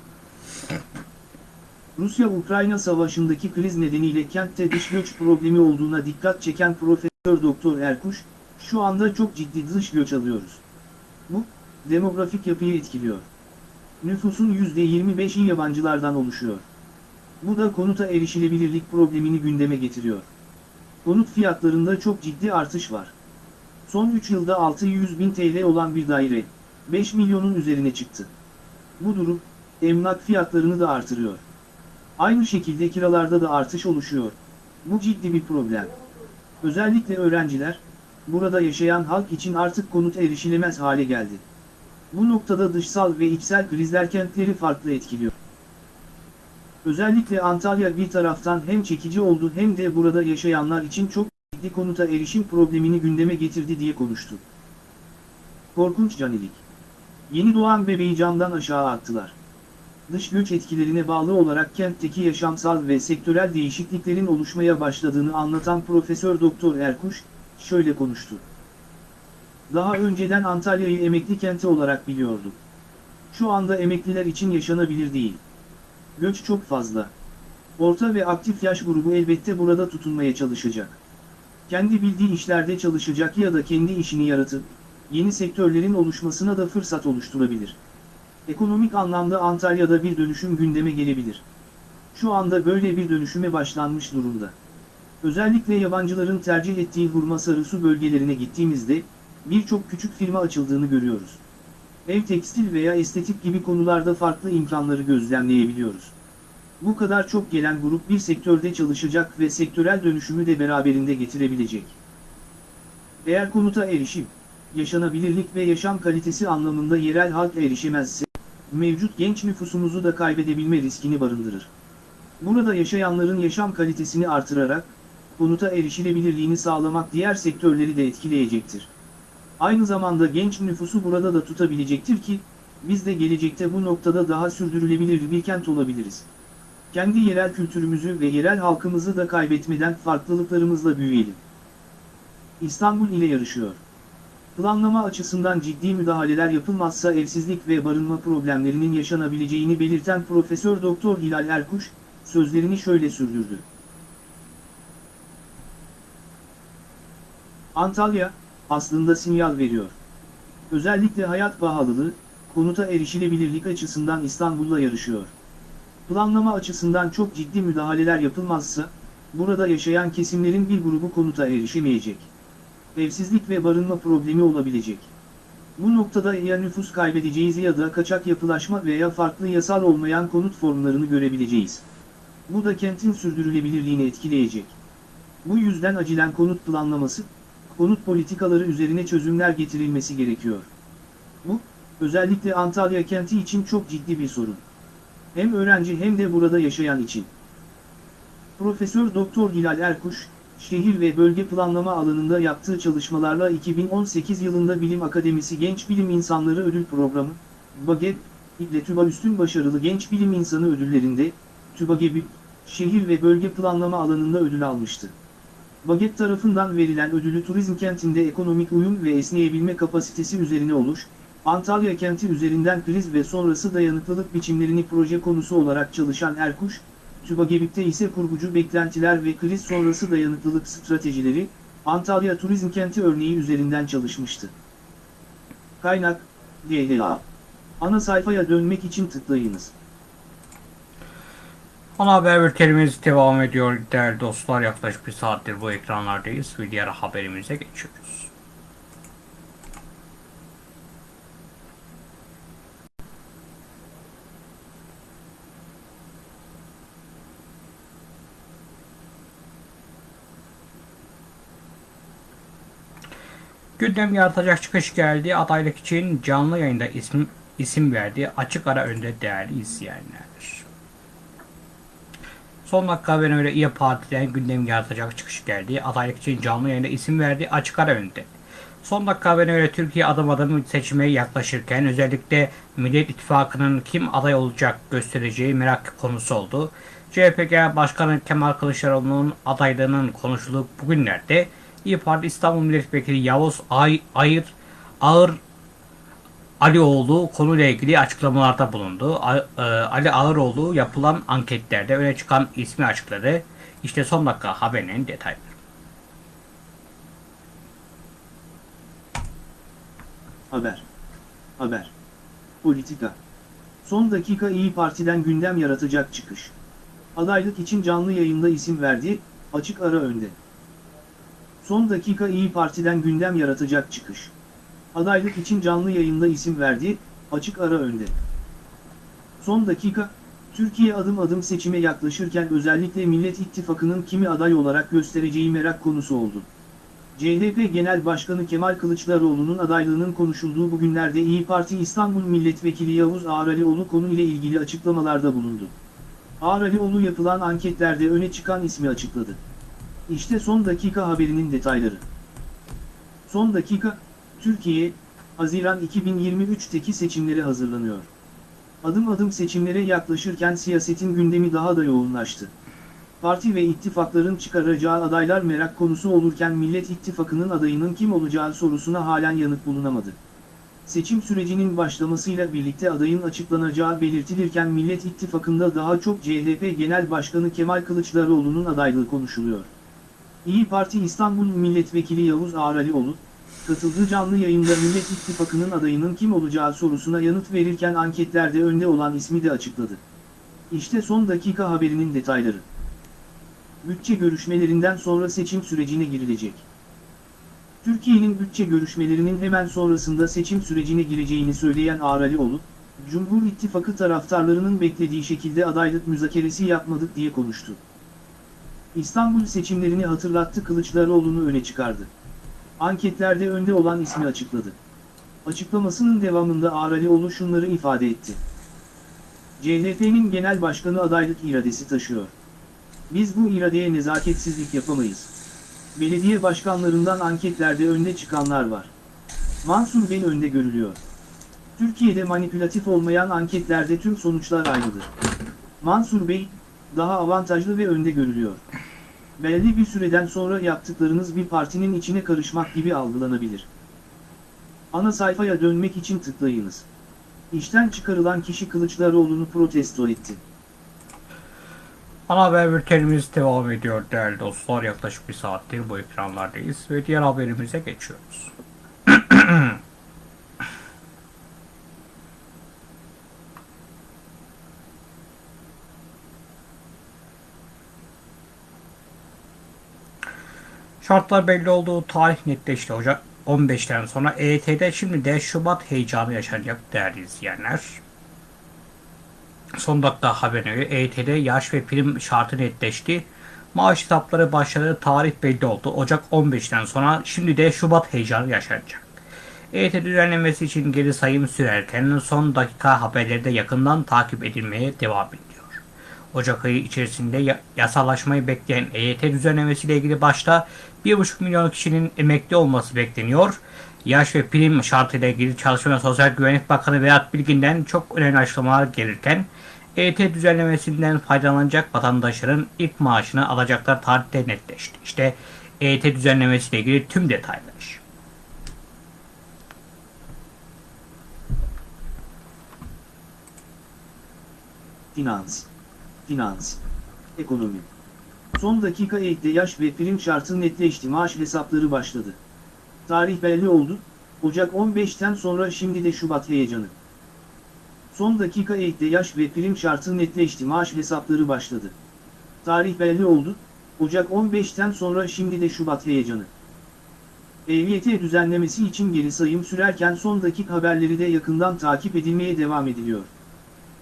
Rusya-Ukrayna savaşındaki kriz nedeniyle kentte dış göç problemi olduğuna dikkat çeken Profesör Doktor Erkuş, şu anda çok ciddi dış göç alıyoruz. Bu, demografik yapıyı etkiliyor. Nüfusun %25'i yabancılardan oluşuyor. Bu da konuta erişilebilirlik problemini gündeme getiriyor. Konut fiyatlarında çok ciddi artış var. Son 3 yılda 600 bin TL olan bir daire, 5 milyonun üzerine çıktı. Bu durum, emlak fiyatlarını da artırıyor. Aynı şekilde kiralarda da artış oluşuyor. Bu ciddi bir problem. Özellikle öğrenciler, burada yaşayan halk için artık konut erişilemez hale geldi. Bu noktada dışsal ve içsel krizler kentleri farklı etkiliyor. Özellikle Antalya bir taraftan hem çekici oldu hem de burada yaşayanlar için çok ciddi konuta erişim problemini gündeme getirdi diye konuştu. Korkunç canilik. Yeni doğan bebeği camdan aşağı attılar. Dış göç etkilerine bağlı olarak kentteki yaşamsal ve sektörel değişikliklerin oluşmaya başladığını anlatan Profesör Doktor Erkuş, şöyle konuştu. Daha önceden Antalya'yı emekli kenti olarak biliyorduk. Şu anda emekliler için yaşanabilir değil. Göç çok fazla. Orta ve aktif yaş grubu elbette burada tutunmaya çalışacak. Kendi bildiği işlerde çalışacak ya da kendi işini yaratıp, yeni sektörlerin oluşmasına da fırsat oluşturabilir. Ekonomik anlamda Antalya'da bir dönüşüm gündeme gelebilir. Şu anda böyle bir dönüşüme başlanmış durumda. Özellikle yabancıların tercih ettiği Hurma Sarısu bölgelerine gittiğimizde, birçok küçük firma açıldığını görüyoruz. Ev tekstil veya estetik gibi konularda farklı imkanları gözlemleyebiliyoruz. Bu kadar çok gelen grup bir sektörde çalışacak ve sektörel dönüşümü de beraberinde getirebilecek. Eğer konuta erişim, yaşanabilirlik ve yaşam kalitesi anlamında yerel halk erişemezse, mevcut genç nüfusumuzu da kaybedebilme riskini barındırır. Burada yaşayanların yaşam kalitesini artırarak, konuta erişilebilirliğini sağlamak diğer sektörleri de etkileyecektir. Aynı zamanda genç nüfusu burada da tutabilecektir ki, biz de gelecekte bu noktada daha sürdürülebilir bir kent olabiliriz. Kendi yerel kültürümüzü ve yerel halkımızı da kaybetmeden farklılıklarımızla büyüyelim. İstanbul ile yarışıyor. Planlama açısından ciddi müdahaleler yapılmazsa evsizlik ve barınma problemlerinin yaşanabileceğini belirten Profesör Doktor Hilal Erkuş, sözlerini şöyle sürdürdü. Antalya, aslında sinyal veriyor. Özellikle hayat pahalılığı, konuta erişilebilirlik açısından İstanbul'la yarışıyor. Planlama açısından çok ciddi müdahaleler yapılmazsa, burada yaşayan kesimlerin bir grubu konuta erişemeyecek. Evsizlik ve barınma problemi olabilecek. Bu noktada ya nüfus kaybedeceğiz ya da kaçak yapılaşma veya farklı yasal olmayan konut formlarını görebileceğiz. Bu da kentin sürdürülebilirliğini etkileyecek. Bu yüzden acilen konut planlaması, konut politikaları üzerine çözümler getirilmesi gerekiyor. Bu, özellikle Antalya kenti için çok ciddi bir sorun. Hem öğrenci hem de burada yaşayan için. Profesör Doktor Hilal Erkuş, şehir ve bölge planlama alanında yaptığı çalışmalarla 2018 yılında Bilim Akademisi Genç Bilim İnsanları Ödül Programı, BAGEP, ile TÜBA Üstün Başarılı Genç Bilim İnsanı ödüllerinde, TÜBAGEBİ, şehir ve bölge planlama alanında ödül almıştı. BAGEP tarafından verilen ödülü turizm kentinde ekonomik uyum ve esneyebilme kapasitesi üzerine oluş, Antalya kenti üzerinden kriz ve sonrası dayanıklılık biçimlerini proje konusu olarak çalışan Erkuş, TÜBAGEBİP'te ise kurgucu beklentiler ve kriz sonrası dayanıklılık stratejileri, Antalya Turizm Kenti örneği üzerinden çalışmıştı. Kaynak, DLA. Ana sayfaya dönmek için tıklayınız. Ana haber bültenimiz devam ediyor değerli dostlar. Yaklaşık bir saattir bu ekranlardayız ve diğer haberimize geçiyoruz. Gündem yaratacak çıkış geldi. Adaylık için canlı yayında isim, isim verdi. Açık ara önde değerli izleyenler. Son dakika haberine göre İYİ Parti'den gündem yaratacak çıkış geldi. Adaylık için canlı yayında isim verdi. Açık ara önde. Son dakika haberine göre Türkiye adım adım seçime yaklaşırken özellikle Millet İttifakı'nın kim aday olacak göstereceği merak konusu oldu. CHP Başkanı Kemal Kılıçdaroğlu'nun adaylığının konuşulduğu bugünlerde İYİ Parti İstanbul Milletvekili Yavuz Ay Ayır Ağır Alioğlu konuyla ilgili açıklamalarda bulundu. E, Ali Ağıroğlu yapılan anketlerde öne çıkan ismi açıkladı. İşte son dakika haberinin detayları. Haber. Haber. Politika. Son dakika İyi Parti'den gündem yaratacak çıkış. Adaylık için canlı yayında isim verdi, açık ara önde. Son dakika İyi Parti'den gündem yaratacak çıkış. Adaylık için canlı yayında isim verdi, açık ara önde. Son dakika, Türkiye adım adım seçime yaklaşırken özellikle Millet İttifakı'nın kimi aday olarak göstereceği merak konusu oldu. CHP Genel Başkanı Kemal Kılıçdaroğlu'nun adaylığının konuşulduğu bu günlerde İyi Parti İstanbul Milletvekili Yavuz Ağralioğlu konuyla ilgili açıklamalarda bulundu. Ağralioğlu yapılan anketlerde öne çıkan ismi açıkladı. İşte son dakika haberinin detayları. Son dakika, Türkiye, Haziran 2023'teki seçimlere hazırlanıyor. Adım adım seçimlere yaklaşırken siyasetin gündemi daha da yoğunlaştı. Parti ve ittifakların çıkaracağı adaylar merak konusu olurken Millet İttifakı'nın adayının kim olacağı sorusuna halen yanıt bulunamadı. Seçim sürecinin başlamasıyla birlikte adayın açıklanacağı belirtilirken Millet İttifakı'nda daha çok CHP Genel Başkanı Kemal Kılıçdaroğlu'nun adaylığı konuşuluyor. İyi Parti İstanbul Milletvekili Yavuz Ağralioğlu, katıldığı canlı yayında Millet İttifakı'nın adayının kim olacağı sorusuna yanıt verirken anketlerde önde olan ismi de açıkladı. İşte son dakika haberinin detayları. Bütçe görüşmelerinden sonra seçim sürecine girilecek. Türkiye'nin bütçe görüşmelerinin hemen sonrasında seçim sürecine gireceğini söyleyen Ağralioğlu, Cumhur İttifakı taraftarlarının beklediği şekilde adaylık müzakeresi yapmadık diye konuştu. İstanbul seçimlerini hatırlattı Kılıçdaroğlu'nu öne çıkardı. Anketlerde önde olan ismi açıkladı. Açıklamasının devamında Ağralioğlu şunları ifade etti. CHP'nin genel başkanı adaylık iradesi taşıyor. Biz bu iradeye nezaketsizlik yapamayız. Belediye başkanlarından anketlerde önde çıkanlar var. Mansur Bey önde görülüyor. Türkiye'de manipülatif olmayan anketlerde tüm sonuçlar aynıdır. Mansur Bey, daha avantajlı ve önde görülüyor. Belli bir süreden sonra yaptıklarınız bir partinin içine karışmak gibi algılanabilir. Ana sayfaya dönmek için tıklayınız. İşten çıkarılan kişi Kılıçdaroğlu'nu protesto etti. Ana haber bültenimiz devam ediyor değerli dostlar. Yaklaşık bir saattir bu ekranlardayız ve diğer haberimize geçiyoruz. Şartlar belli olduğu tarih netleşti Ocak 15'ten sonra EYT'de şimdi de Şubat heyecanı yaşanacak değerli izleyenler. Son dakika haberine göre EYT'de yaş ve prim şartı netleşti. Maaş hesapları başladığı tarih belli oldu. Ocak 15'ten sonra şimdi de Şubat heyecanı yaşanacak. EYT düzenlemesi için geri sayım sürerken son dakika haberleri de yakından takip edilmeye devam ediyor. Ocak ayı içerisinde ya- yasallaşmayı bekleyen EYT düzenlemesiyle ilgili başta 1,5 milyon kişinin emekli olması bekleniyor. Yaş ve prim şartıyla ilgili Çalışma Sosyal Güvenlik Bakanı Vedat Bilgin'den çok önemli açıklamalar gelirken EYT düzenlemesinden faydalanacak vatandaşların ilk maaşını alacaklar tarihte netleşti. İşte EYT düzenlemesiyle ilgili tüm detaylar. Finans. Finans. Ekonomi. Son dakika ekle yaş ve prim şartı netleşti maaş hesapları başladı. Tarih belli oldu, Ocak 15'ten sonra şimdi de Şubat heyecanı. Son dakika ekle yaş ve prim şartı netleşti maaş hesapları başladı. Tarih belli oldu, Ocak 15'ten sonra şimdi de Şubat heyecanı. EYT düzenlemesi için geri sayım sürerken son dakika haberleri de yakından takip edilmeye devam ediliyor.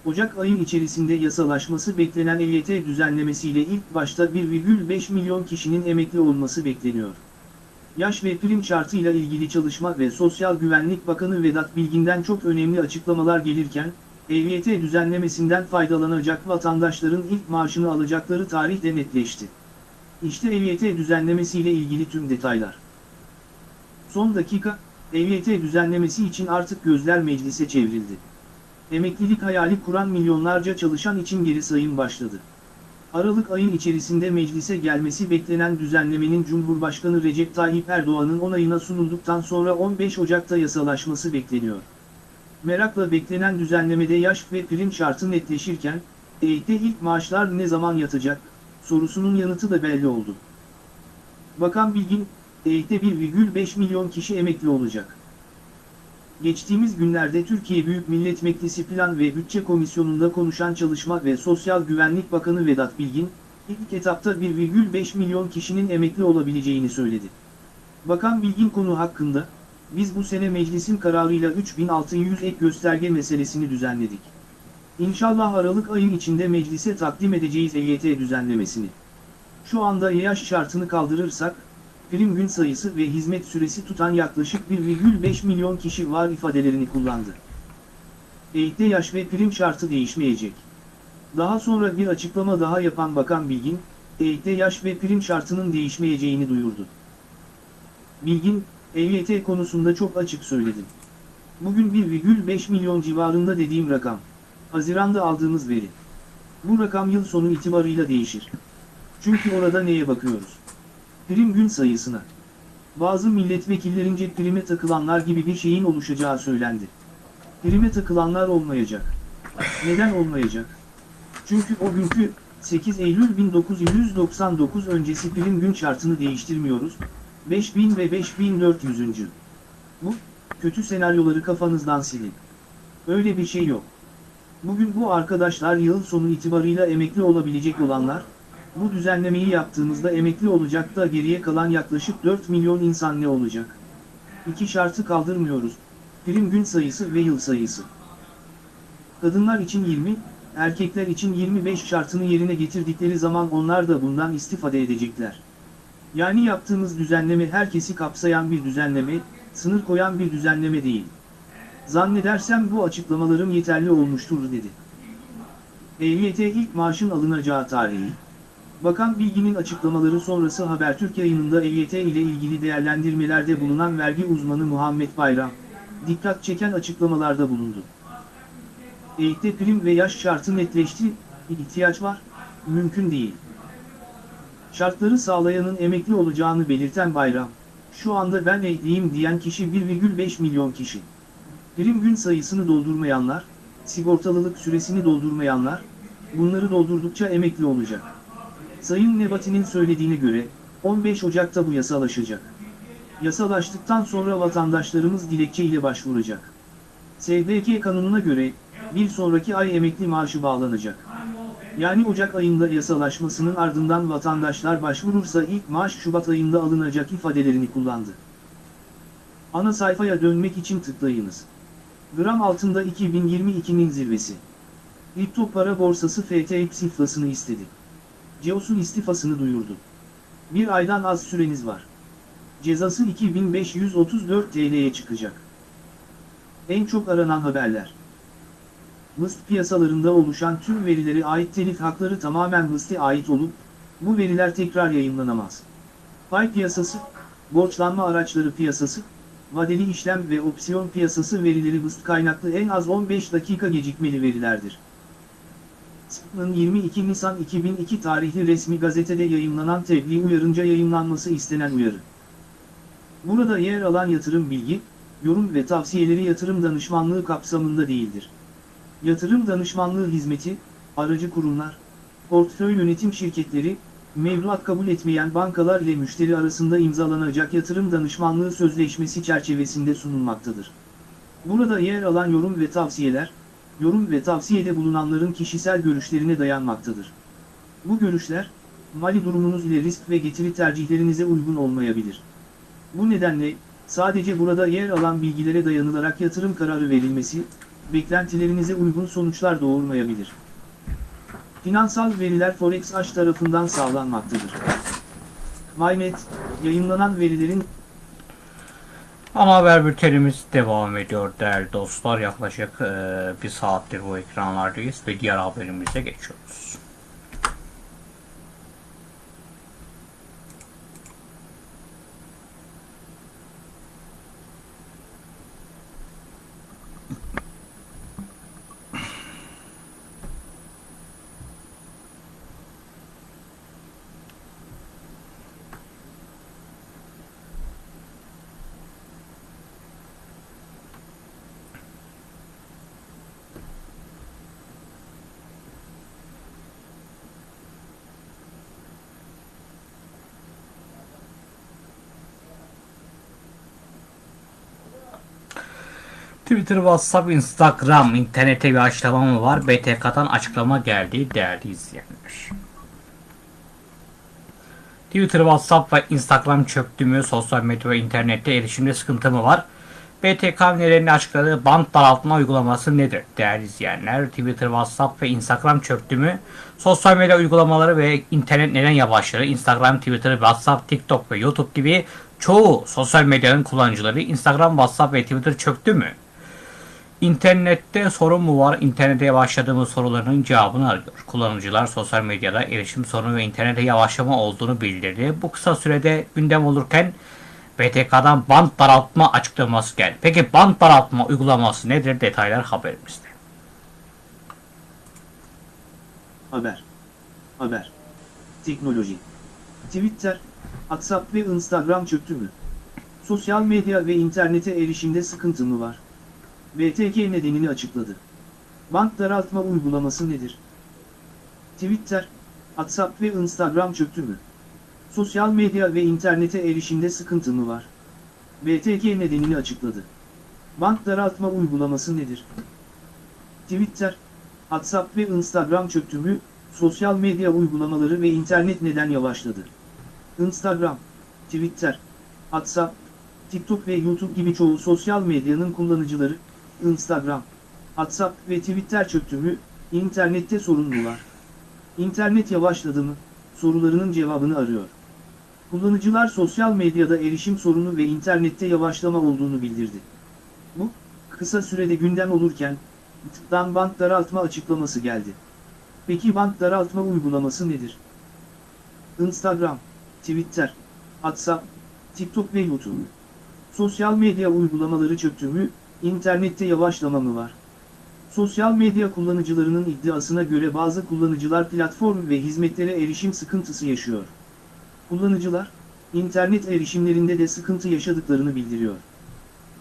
Ocak ayın içerisinde yasalaşması beklenen EYT düzenlemesiyle ilk başta 1,5 milyon kişinin emekli olması bekleniyor. Yaş ve prim şartıyla ilgili Çalışma ve Sosyal Güvenlik Bakanı Vedat Bilgin'den çok önemli açıklamalar gelirken, EYT düzenlemesinden faydalanacak vatandaşların ilk maaşını alacakları tarih de netleşti. İşte EYT düzenlemesiyle ilgili tüm detaylar. Son dakika, EYT düzenlemesi için artık gözler meclise çevrildi. Emeklilik hayali kuran milyonlarca çalışan için geri sayım başladı. Aralık ayın içerisinde meclise gelmesi beklenen düzenlemenin Cumhurbaşkanı Recep Tayyip Erdoğan'ın onayına sunulduktan sonra 15 Ocak'ta yasalaşması bekleniyor. Merakla beklenen düzenlemede yaş ve prim şartı netleşirken, EYT'de ilk maaşlar ne zaman yatacak, sorusunun yanıtı da belli oldu. Bakan Bilgin, EYT'de 1,5 milyon kişi emekli olacak. Geçtiğimiz günlerde Türkiye Büyük Millet Meclisi Plan ve Bütçe Komisyonu'nda konuşan Çalışma ve Sosyal Güvenlik Bakanı Vedat Bilgin, ilk etapta 1,5 milyon kişinin emekli olabileceğini söyledi. Bakan Bilgin konu hakkında, biz bu sene meclisin kararıyla 3600 ek gösterge meselesini düzenledik. İnşallah Aralık ayın içinde meclise takdim edeceğiz EYT düzenlemesini. Şu anda yaş şartını kaldırırsak, prim gün sayısı ve hizmet süresi tutan yaklaşık 1,5 milyon kişi var ifadelerini kullandı. EYT'de yaş ve prim şartı değişmeyecek. Daha sonra bir açıklama daha yapan Bakan Bilgin, EYT'de yaş ve prim şartının değişmeyeceğini duyurdu. Bilgin, EYT konusunda çok açık söyledim. Bugün 1,5 milyon civarında dediğim rakam. Haziranda aldığımız veri. Bu rakam yıl sonu itibarıyla değişir. Çünkü orada neye bakıyoruz? Prim gün sayısına. Bazı milletvekillerince prime takılanlar gibi bir şeyin oluşacağı söylendi. Prime takılanlar olmayacak. Neden olmayacak? Çünkü o günkü 8 Eylül 1999 öncesi prim gün şartını değiştirmiyoruz. 5000 ve 5400. Bu, kötü senaryoları kafanızdan silin. Öyle bir şey yok. Bugün bu arkadaşlar yıl sonu itibarıyla emekli olabilecek olanlar, bu düzenlemeyi yaptığımızda emekli olacak da geriye kalan yaklaşık 4 milyon insan ne olacak? İki şartı kaldırmıyoruz, prim gün sayısı ve yıl sayısı. Kadınlar için 20, erkekler için 25 şartını yerine getirdikleri zaman onlar da bundan istifade edecekler. Yani yaptığımız düzenleme herkesi kapsayan bir düzenleme, sınır koyan bir düzenleme değil. Zannedersem bu açıklamalarım yeterli olmuştur dedi. EYT ilk maaşın alınacağı tarihi. Bakan Bilgin'in açıklamaları sonrası Habertürk yayınında EYT ile ilgili değerlendirmelerde bulunan vergi uzmanı Muhammed Bayram, dikkat çeken açıklamalarda bulundu. EYT prim ve yaş şartı netleşti, ihtiyaç var, mümkün değil. Şartları sağlayanın emekli olacağını belirten Bayram, şu anda ben emekliyim diyen kişi 1,5 milyon kişi. Prim gün sayısını doldurmayanlar, sigortalılık süresini doldurmayanlar, bunları doldurdukça emekli olacak. Sayın Nebati'nin söylediğine göre, 15 Ocak'ta bu yasalaşacak. Yasalaştıktan sonra vatandaşlarımız dilekçe ile başvuracak. SGK kanununa göre, bir sonraki ay emekli maaşı bağlanacak. Yani Ocak ayında yasalaşmasının ardından vatandaşlar başvurursa ilk maaş Şubat ayında alınacak ifadelerini kullandı. Ana sayfaya dönmek için tıklayınız. Gram altında 2022'nin zirvesi. Kripto para borsası FTX iflasını istedi. Ceos'un istifasını duyurdu. Bir aydan az süreniz var. Cezası 2534 TL'ye çıkacak. En çok aranan haberler. Mıst piyasalarında oluşan tüm verilere ait telif hakları tamamen Mıst'e ait olup, bu veriler tekrar yayınlanamaz. Pay piyasası, borçlanma araçları piyasası, vadeli işlem ve opsiyon piyasası verileri Mıst kaynaklı en az 15 dakika gecikmeli verilerdir. SP'nın 22 Nisan 2002 tarihli resmi gazetede yayınlanan tebliğ uyarınca yayınlanması istenen uyarı. Burada yer alan yatırım bilgi, yorum ve tavsiyeleri yatırım danışmanlığı kapsamında değildir. Yatırım danışmanlığı hizmeti, aracı kurumlar, portföy yönetim şirketleri, mevduat kabul etmeyen bankalar ile müşteri arasında imzalanacak yatırım danışmanlığı sözleşmesi çerçevesinde sunulmaktadır. Burada yer alan yorum ve tavsiyeler, yorum ve tavsiyede bulunanların kişisel görüşlerine dayanmaktadır. Bu görüşler, mali durumunuz ile risk ve getiri tercihlerinize uygun olmayabilir. Bu nedenle, sadece burada yer alan bilgilere dayanılarak yatırım kararı verilmesi, beklentilerinize uygun sonuçlar doğurmayabilir. Finansal veriler Forex Aş tarafından sağlanmaktadır. MyNet, yayınlanan verilerin Ana haber bültenimiz devam ediyor değerli dostlar. Yaklaşık eee, bir saattir bu ekranlardayız ve diğer haberimize geçiyoruz. Twitter, WhatsApp, Instagram, internete bir açıklama mı var? BTK'dan açıklama geldi değerli izleyenler. Twitter, WhatsApp ve Instagram çöktü mü? Sosyal medya ve internette erişimde sıkıntı mı var? BTK nedenini açıkladığı band daraltma uygulaması nedir? Değerli izleyenler, Twitter, WhatsApp ve Instagram çöktü mü? Sosyal medya uygulamaları ve internet neden yavaşladı? Instagram, Twitter, WhatsApp, TikTok ve YouTube gibi çoğu sosyal medyanın kullanıcıları Instagram, WhatsApp ve Twitter çöktü mü? İnternette sorun mu var? İnternete yavaşladığımız sorularının cevabını arıyor. Kullanıcılar sosyal medyada erişim sorunu ve internete yavaşlama olduğunu bildirdi. Bu kısa sürede gündem olurken BTK'dan band daraltma açıklaması geldi. Peki band daraltma uygulaması nedir? Detaylar haberimizde. Haber. Haber. Teknoloji. Twitter, WhatsApp ve Instagram çöktü mü? Sosyal medya ve internete erişimde sıkıntı mı var? BTK nedenini açıkladı. Bank daraltma uygulaması nedir? Twitter, WhatsApp ve Instagram çöktü mü? Sosyal medya ve internete erişimde sıkıntı mı var? BTK nedenini açıkladı. Bank daraltma uygulaması nedir? Twitter, WhatsApp ve Instagram çöktü mü? Sosyal medya uygulamaları ve internet neden yavaşladı? Instagram, Twitter, WhatsApp, TikTok ve YouTube gibi çoğu sosyal medyanın kullanıcıları, Instagram, WhatsApp ve Twitter çöktü mü, internette sorun mu var? İnternet yavaşladı mı, sorularının cevabını arıyor. Kullanıcılar sosyal medyada erişim sorunu ve internette yavaşlama olduğunu bildirdi. Bu, kısa sürede gündem olurken, tıktan bank daraltma açıklaması geldi. Peki bank daraltma uygulaması nedir? Instagram, Twitter, WhatsApp, TikTok ve YouTube. Sosyal medya uygulamaları çöktü mü, internette yavaşlama mı var? Sosyal medya kullanıcılarının iddiasına göre bazı kullanıcılar platform ve hizmetlere erişim sıkıntısı yaşıyor. Kullanıcılar, internet erişimlerinde de sıkıntı yaşadıklarını bildiriyor.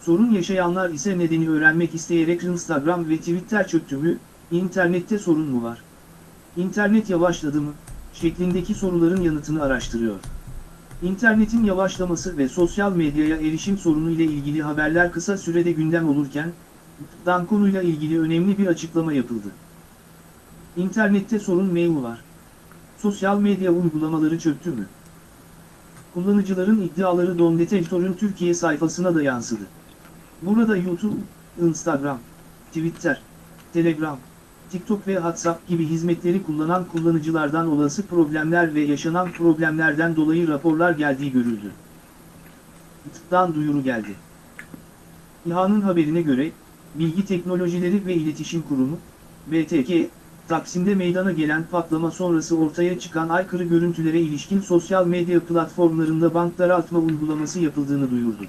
Sorun yaşayanlar ise nedeni öğrenmek isteyerek Instagram ve Twitter çöktü mü, internette sorun mu var? İnternet yavaşladı mı, şeklindeki soruların yanıtını araştırıyor. İnternetin yavaşlaması ve sosyal medyaya erişim sorunu ile ilgili haberler kısa sürede gündem olurken, dan konuyla ilgili önemli bir açıklama yapıldı. İnternette sorun mail var. Sosyal medya uygulamaları çöktü mü? Kullanıcıların iddiaları Don Detektör'ün Türkiye sayfasına da yansıdı. Burada YouTube, Instagram, Twitter, Telegram, TikTok ve WhatsApp gibi hizmetleri kullanan kullanıcılardan olası problemler ve yaşanan problemlerden dolayı raporlar geldiği görüldü. Tıktan duyuru geldi. İHA'nın haberine göre, Bilgi Teknolojileri ve İletişim Kurumu, BTK, Taksim'de meydana gelen patlama sonrası ortaya çıkan aykırı görüntülere ilişkin sosyal medya platformlarında bank daraltma uygulaması yapıldığını duyurdu.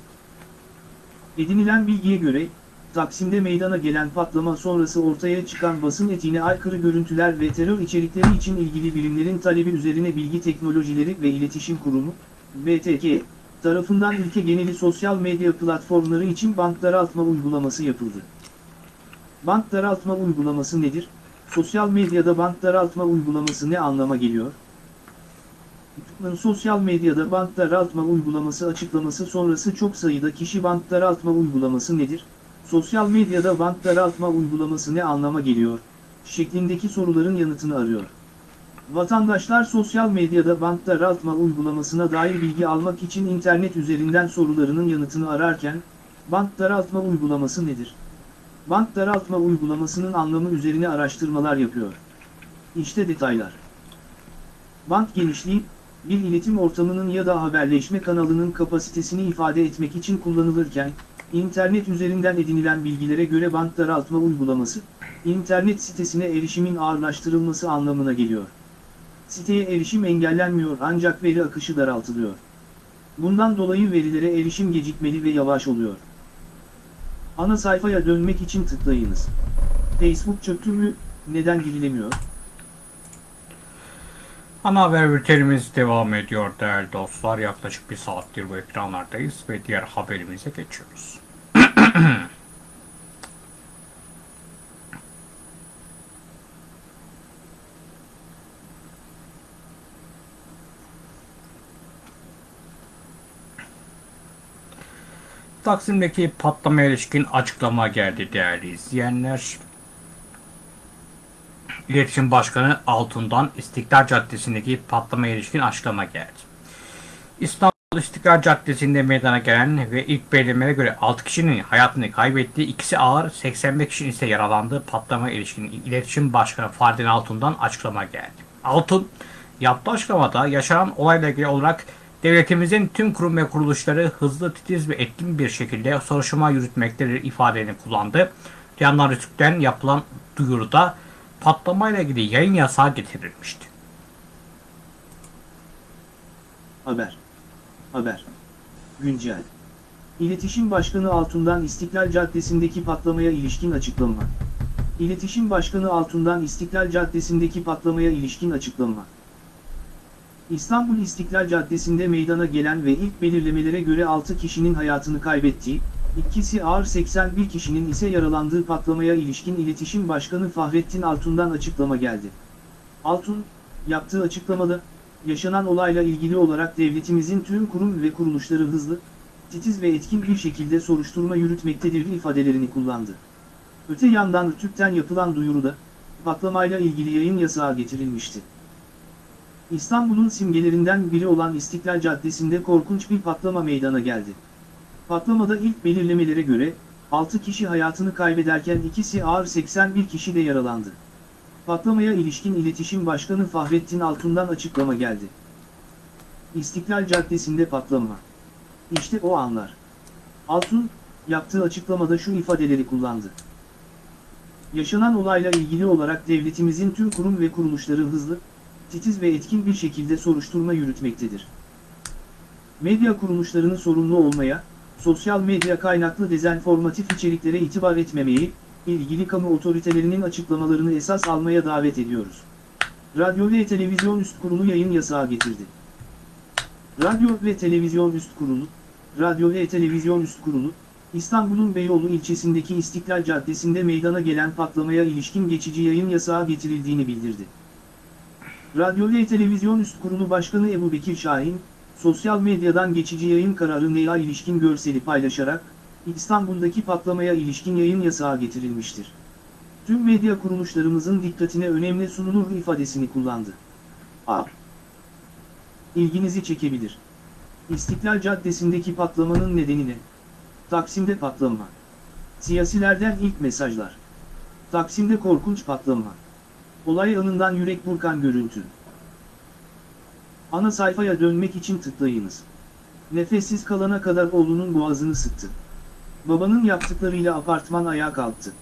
Edinilen bilgiye göre, Taksim'de meydana gelen patlama sonrası ortaya çıkan basın etiğine aykırı görüntüler ve terör içerikleri için ilgili birimlerin talebi üzerine Bilgi Teknolojileri ve İletişim Kurumu, BTK, tarafından ülke geneli sosyal medya platformları için bank daraltma uygulaması yapıldı. Bank daraltma uygulaması nedir? Sosyal medyada bank daraltma uygulaması ne anlama geliyor? YouTube'un sosyal medyada bank daraltma uygulaması açıklaması sonrası çok sayıda kişi bank daraltma uygulaması nedir? Sosyal medyada bank daraltma uygulaması ne anlama geliyor? şeklindeki soruların yanıtını arıyor. Vatandaşlar sosyal medyada bank daraltma uygulamasına dair bilgi almak için internet üzerinden sorularının yanıtını ararken, bank daraltma uygulaması nedir? Bank daraltma uygulamasının anlamı üzerine araştırmalar yapıyor. İşte detaylar. Bank genişliği, bir iletim ortamının ya da haberleşme kanalının kapasitesini ifade etmek için kullanılırken, internet üzerinden edinilen bilgilere göre bank daraltma uygulaması, internet sitesine erişimin ağırlaştırılması anlamına geliyor. Siteye erişim engellenmiyor ancak veri akışı daraltılıyor. Bundan dolayı verilere erişim gecikmeli ve yavaş oluyor. Ana sayfaya dönmek için tıklayınız. Facebook çöktü mü, neden girilemiyor? Ana haber bültenimiz devam ediyor değerli dostlar. Yaklaşık bir saattir bu ekranlardayız ve diğer haberimize geçiyoruz. Taksim'deki patlamaya ilişkin açıklama geldi değerli izleyenler. İletişim Başkanı Altun'dan İstiklal Caddesi'ndeki patlamaya ilişkin açıklama geldi. İstanbul İstiklal Caddesi'nde meydana gelen ve ilk belirlemelere göre 6 kişinin hayatını kaybettiği, ikisi ağır, 85 kişinin ise yaralandığı patlamaya ilişkin İletişim Başkanı Ferdin Altun'dan açıklama geldi. Altun yaptığı açıklamada yaşanan olayla ilgili olarak devletimizin tüm kurum ve kuruluşları hızlı, titiz ve etkin bir şekilde soruşturma yürütmektedir ifadelerini kullandı. Yanlar Rütük'ten yapılan duyuruda patlamayla ilgili yayın yasağı getirilmişti. Haber. Haber. Güncel. İletişim Başkanı Altun'dan İstiklal Caddesi'ndeki patlamaya ilişkin açıklama. İletişim Başkanı Altun'dan İstiklal Caddesi'ndeki patlamaya ilişkin açıklama. İstanbul İstiklal Caddesi'nde meydana gelen ve ilk belirlemelere göre 6 kişinin hayatını kaybettiği, ikisi ağır 81 kişinin ise yaralandığı patlamaya ilişkin İletişim Başkanı Fahrettin Altun'dan açıklama geldi. Altun, yaptığı açıklamada, yaşanan olayla ilgili olarak devletimizin tüm kurum ve kuruluşları hızlı, titiz ve etkin bir şekilde soruşturma yürütmektedir ifadelerini kullandı. Öte yandan Türk'ten yapılan duyuruda, patlamayla ilgili yayın yasağı getirilmişti. İstanbul'un simgelerinden biri olan İstiklal Caddesi'nde korkunç bir patlama meydana geldi. Patlamada ilk belirlemelere göre, 6 kişi hayatını kaybederken ikisi ağır 81 kişi de yaralandı. Patlamaya ilişkin İletişim Başkanı Fahrettin Altun'dan açıklama geldi. İstiklal Caddesi'nde patlama. İşte o anlar. Altun, yaptığı açıklamada şu ifadeleri kullandı. Yaşanan olayla ilgili olarak devletimizin tüm kurum ve kuruluşları hızlı, titiz ve etkin bir şekilde soruşturma yürütmektedir. Medya kuruluşlarını sorumlu olmaya, sosyal medya kaynaklı dezenformatif içeriklere itibar etmemeyi, ilgili kamu otoritelerinin açıklamalarını esas almaya davet ediyoruz. Radyo ve Televizyon Üst Kurulu yayın yasağı getirdi. Radyo ve Televizyon Üst Kurulu, Radyo ve Televizyon Üst Kurulu, İstanbul'un Beyoğlu ilçesindeki İstiklal Caddesi'nde meydana gelen patlamaya ilişkin geçici yayın yasağı getirildiğini bildirdi. Radyo ve Televizyon Üst Kurulu Başkanı Ebu Bekir Şahin, sosyal medyadan geçici yayın kararı neye ilişkin görseli paylaşarak, İstanbul'daki patlamaya ilişkin yayın yasağı getirilmiştir. tüm medya kuruluşlarımızın dikkatine önemli sunulur ifadesini kullandı. A. İlginizi çekebilir. İstiklal Caddesi'ndeki patlamanın nedeni ne? Taksim'de patlama. Siyasilerden ilk mesajlar. Taksim'de korkunç patlama. Olay anından yürek burkan görüntü. Ana sayfaya dönmek için tıklayınız. Nefessiz kalana kadar oğlunun boğazını sıktı. Babanın yaptıklarıyla apartman ayağa kalktı.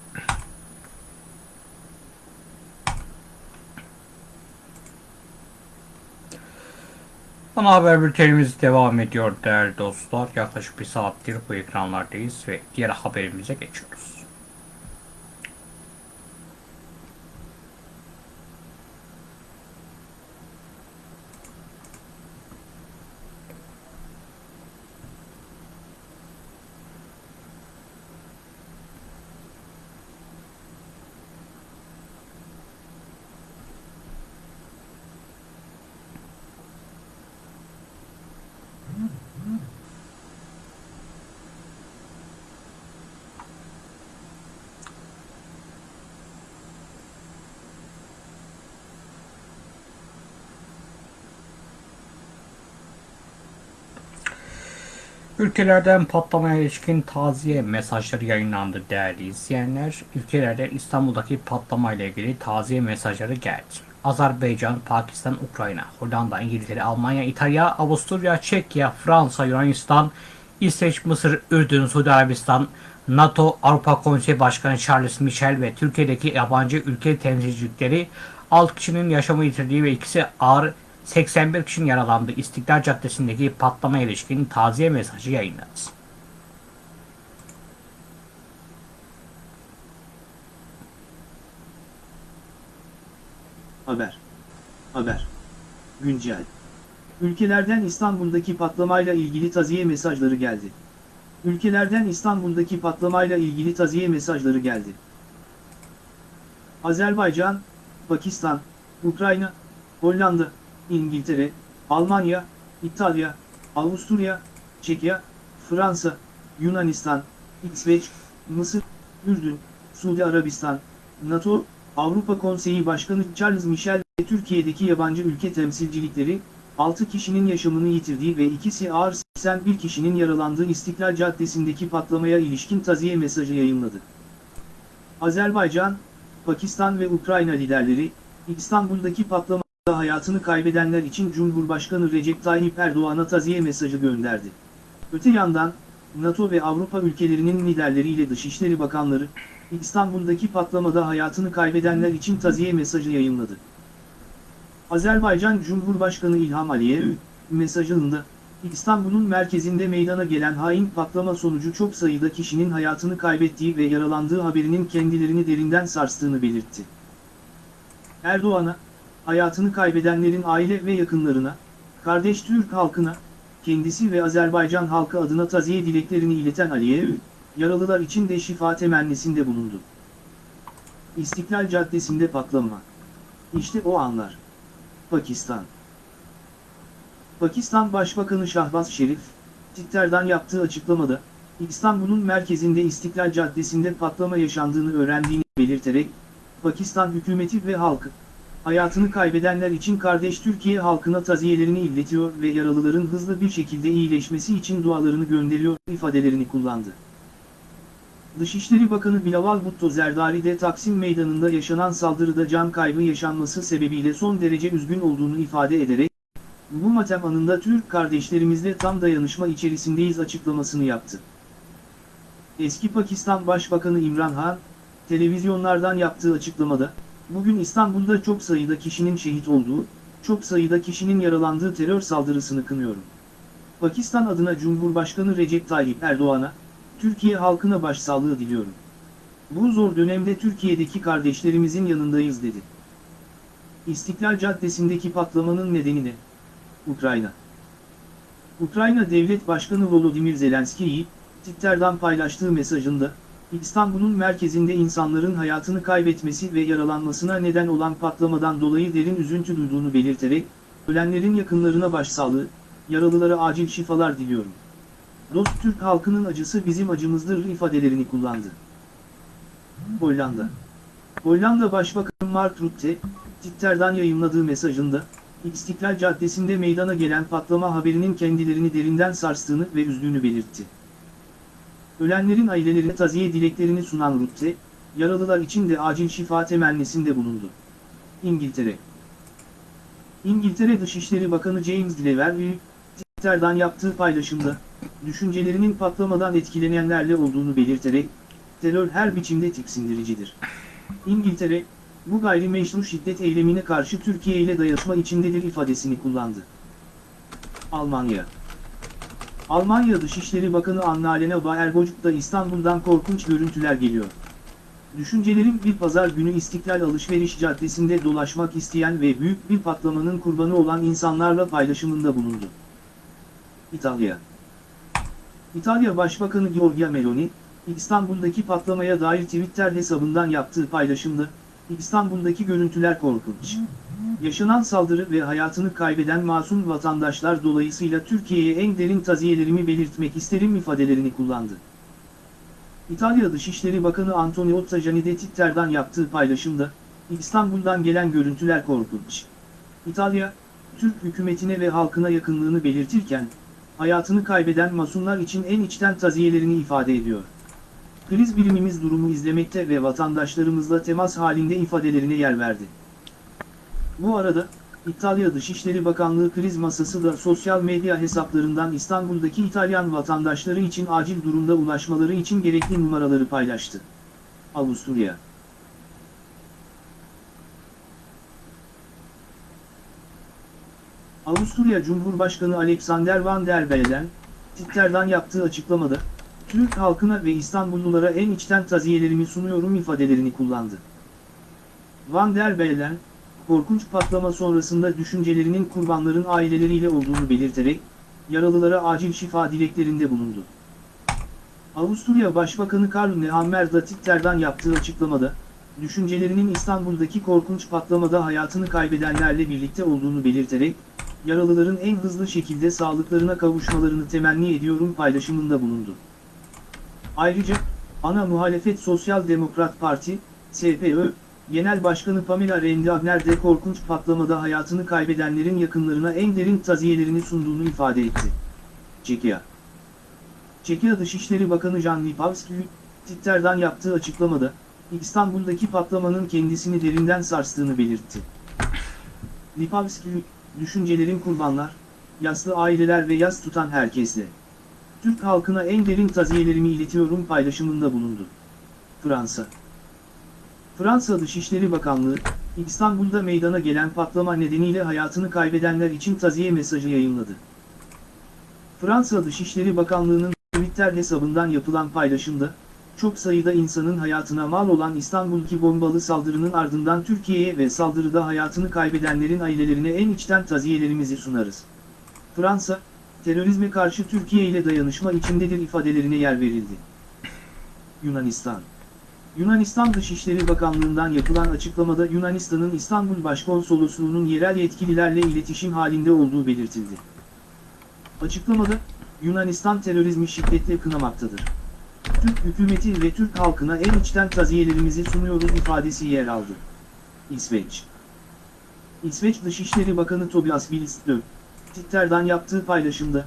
Ana haber bültenimiz devam ediyor değerli dostlar. Yaklaşık bir saattir bu ekranlardayız ve diğer haberimize geçiyoruz. Ülkelerden patlamaya ilişkin taziye mesajları yayınlandı değerli izleyenler. Ülkelerden İstanbul'daki patlamayla ilgili taziye mesajları geldi. Azerbaycan, Pakistan, Ukrayna, Hollanda, İngiltere, Almanya, İtalya, Avusturya, Çekya, Fransa, Yunanistan, İsveç, Mısır, Ürdün, Suudi Arabistan, NATO, Avrupa Konseyi Başkanı Charles Michel ve Türkiye'deki yabancı ülke temsilcilikleri 6 kişinin yaşamı yitirdiği ve ikisi ağır 81 kişinin yaralandığı İstiklal Caddesi'ndeki patlama ilişkin taziye mesajı yayınladı. Haber. Haber. Güncel. Ülkelerden İstanbul'daki patlamayla ilgili taziye mesajları geldi. Ülkelerden İstanbul'daki patlamayla ilgili taziye mesajları geldi. Azerbaycan, Pakistan, Ukrayna, Hollanda, İngiltere, Almanya, İtalya, Avusturya, Çekya, Fransa, Yunanistan, İsveç, Mısır, Ürdün, Suudi Arabistan, NATO, Avrupa Konseyi Başkanı Charles Michel ve Türkiye'deki yabancı ülke temsilcilikleri, 6 kişinin yaşamını yitirdiği ve ikisi ağır 81 kişinin yaralandığı İstiklal Caddesi'ndeki patlamaya ilişkin taziye mesajı yayınladı. Azerbaycan, Pakistan ve Ukrayna liderleri, İstanbul'daki patlamada hayatını kaybedenler için Cumhurbaşkanı Recep Tayyip Erdoğan'a taziye mesajı gönderdi. Öte yandan, NATO ve Avrupa ülkelerinin liderleriyle Dışişleri Bakanları, İstanbul'daki patlamada hayatını kaybedenler için taziye mesajı yayınladı. Azerbaycan Cumhurbaşkanı İlham Aliyev, mesajında, İstanbul'un merkezinde meydana gelen hain patlama sonucu çok sayıda kişinin hayatını kaybettiği ve yaralandığı haberinin kendilerini derinden sarstığını belirtti. Erdoğan'a, hayatını kaybedenlerin aile ve yakınlarına, kardeş Türk halkına, kendisi ve Azerbaycan halkı adına taziye dileklerini ileten Aliyev, yaralılar için de şifa temennisinde bulundu. İstiklal Caddesi'nde patlama. İşte o anlar. Pakistan Pakistan Başbakanı Şahbaz Şerif, Twitter'dan yaptığı açıklamada, İstanbul'un merkezinde İstiklal Caddesi'nde patlama yaşandığını öğrendiğini belirterek, Pakistan hükümeti ve halkı, hayatını kaybedenler için kardeş Türkiye halkına taziyelerini iletiyor ve yaralıların hızlı bir şekilde iyileşmesi için dualarını gönderiyor ifadelerini kullandı. Dışişleri Bakanı Bilawal Bhutto Zerdari de Taksim Meydanı'nda yaşanan saldırıda can kaybı yaşanması sebebiyle son derece üzgün olduğunu ifade ederek, bu matem anında Türk kardeşlerimizle tam dayanışma içerisindeyiz açıklamasını yaptı. Eski Pakistan Başbakanı İmran Han, televizyonlardan yaptığı açıklamada, bugün İstanbul'da çok sayıda kişinin şehit olduğu, çok sayıda kişinin yaralandığı terör saldırısını kınıyorum. Pakistan adına Cumhurbaşkanı Recep Tayyip Erdoğan'a, Türkiye halkına başsağlığı diliyorum. Bu zor dönemde Türkiye'deki kardeşlerimizin yanındayız dedi. İstiklal Caddesi'ndeki patlamanın nedeni ne? Ukrayna. Ukrayna Devlet Başkanı Volodymyr Zelenskiy, Twitter'dan paylaştığı mesajında, İstanbul'un merkezinde insanların hayatını kaybetmesi ve yaralanmasına neden olan patlamadan dolayı derin üzüntü duyduğunu belirterek, ölenlerin yakınlarına başsağlığı, yaralılara acil şifalar diliyorum. Dost Türk halkının acısı bizim acımızdır ifadelerini kullandı. Hollanda Hollanda Başbakanı Mark Rutte, Twitter'dan yayınladığı mesajında, İstiklal Caddesi'nde meydana gelen patlama haberinin kendilerini derinden sarstığını ve üzdüğünü belirtti. Ölenlerin ailelerine taziye dileklerini sunan Rutte, yaralılar için de acil şifa temennisinde bulundu. İngiltere İngiltere Dışişleri Bakanı James Cleverly, Twitter'dan yaptığı paylaşımda, düşüncelerinin patlamadan etkilenenlerle olduğunu belirterek, terör her biçimde tiksindiricidir. İngiltere, bu gayrimeşru şiddet eylemine karşı Türkiye ile dayanışma içindedir ifadesini kullandı. Almanya Almanya Dışişleri Bakanı Annalena Baerbock'ta İstanbul'dan korkunç görüntüler geliyor. Düşüncelerim bir pazar günü İstiklal Alışveriş Caddesi'nde dolaşmak isteyen ve büyük bir patlamanın kurbanı olan insanlarla paylaşımında bulundu. İtalya İtalya Başbakanı Giorgia Meloni, İstanbul'daki patlamaya dair Twitter hesabından yaptığı paylaşımda, İstanbul'daki görüntüler korkunç. Yaşanan saldırı ve hayatını kaybeden masum vatandaşlar dolayısıyla Türkiye'ye en derin taziyelerimi belirtmek isterim ifadelerini kullandı. İtalya Dışişleri Bakanı Antonio Tajani de Twitter'dan yaptığı paylaşımda, İstanbul'dan gelen görüntüler korkunç. İtalya, Türk hükümetine ve halkına yakınlığını belirtirken, hayatını kaybeden masumlar için en içten taziyelerini ifade ediyor. Kriz birimimiz durumu izlemekte ve vatandaşlarımızla temas halinde ifadelerine yer verdi. Bu arada, İtalya Dışişleri Bakanlığı kriz masası da sosyal medya hesaplarından İstanbul'daki İtalyan vatandaşları için acil durumda ulaşmaları için gerekli numaraları paylaştı. Avusturya Avusturya Cumhurbaşkanı Alexander Van der Bellen, Twitter'dan yaptığı açıklamada, Türk halkına ve İstanbullulara en içten taziyelerimi sunuyorum ifadelerini kullandı. Van der Bellen, korkunç patlama sonrasında düşüncelerinin kurbanların aileleriyle olduğunu belirterek, yaralılara acil şifa dileklerinde bulundu. Avusturya Başbakanı Karl Nehammer da Twitter'dan yaptığı açıklamada, düşüncelerinin İstanbul'daki korkunç patlamada hayatını kaybedenlerle birlikte olduğunu belirterek, yaralıların en hızlı şekilde sağlıklarına kavuşmalarını temenni ediyorum paylaşımında bulundu. Ayrıca, ana muhalefet Sosyal Demokrat Parti, SPÖ, Genel Başkanı Pamela Rendi de korkunç patlamada hayatını kaybedenlerin yakınlarına en derin taziyelerini sunduğunu ifade etti. Çekya Çekya Dışişleri Bakanı Jan Lipavski, Twitter'dan yaptığı açıklamada, İstanbul'daki patlamanın kendisini derinden sarstığını belirtti. Lipavski, düşüncelerin kurbanlar, yaslı aileler ve yas tutan herkesle. Türk halkına en derin taziyelerimi iletiyorum paylaşımında bulundu. Fransa Fransa Dışişleri Bakanlığı, İstanbul'da meydana gelen patlama nedeniyle hayatını kaybedenler için taziye mesajı yayınladı. Fransa Dışişleri Bakanlığı'nın Twitter hesabından yapılan paylaşımda, çok sayıda insanın hayatına mal olan İstanbul'ki bombalı saldırının ardından Türkiye'ye ve saldırıda hayatını kaybedenlerin ailelerine en içten taziyelerimizi sunarız. Fransa, terörizme karşı Türkiye ile dayanışma içindedir ifadelerine yer verildi. Yunanistan Yunanistan Dışişleri Bakanlığı'ndan yapılan açıklamada Yunanistan'ın İstanbul Başkonsolosluğu'nun yerel yetkililerle iletişim halinde olduğu belirtildi. Açıklamada, Yunanistan terörizmi şiddetle kınamaktadır. Türk hükümeti ve Türk halkına en içten taziyelerimizi sunuyoruz ifadesi yer aldı. İsveç İsveç Dışişleri Bakanı Tobias Billström, Twitter'dan yaptığı paylaşımda,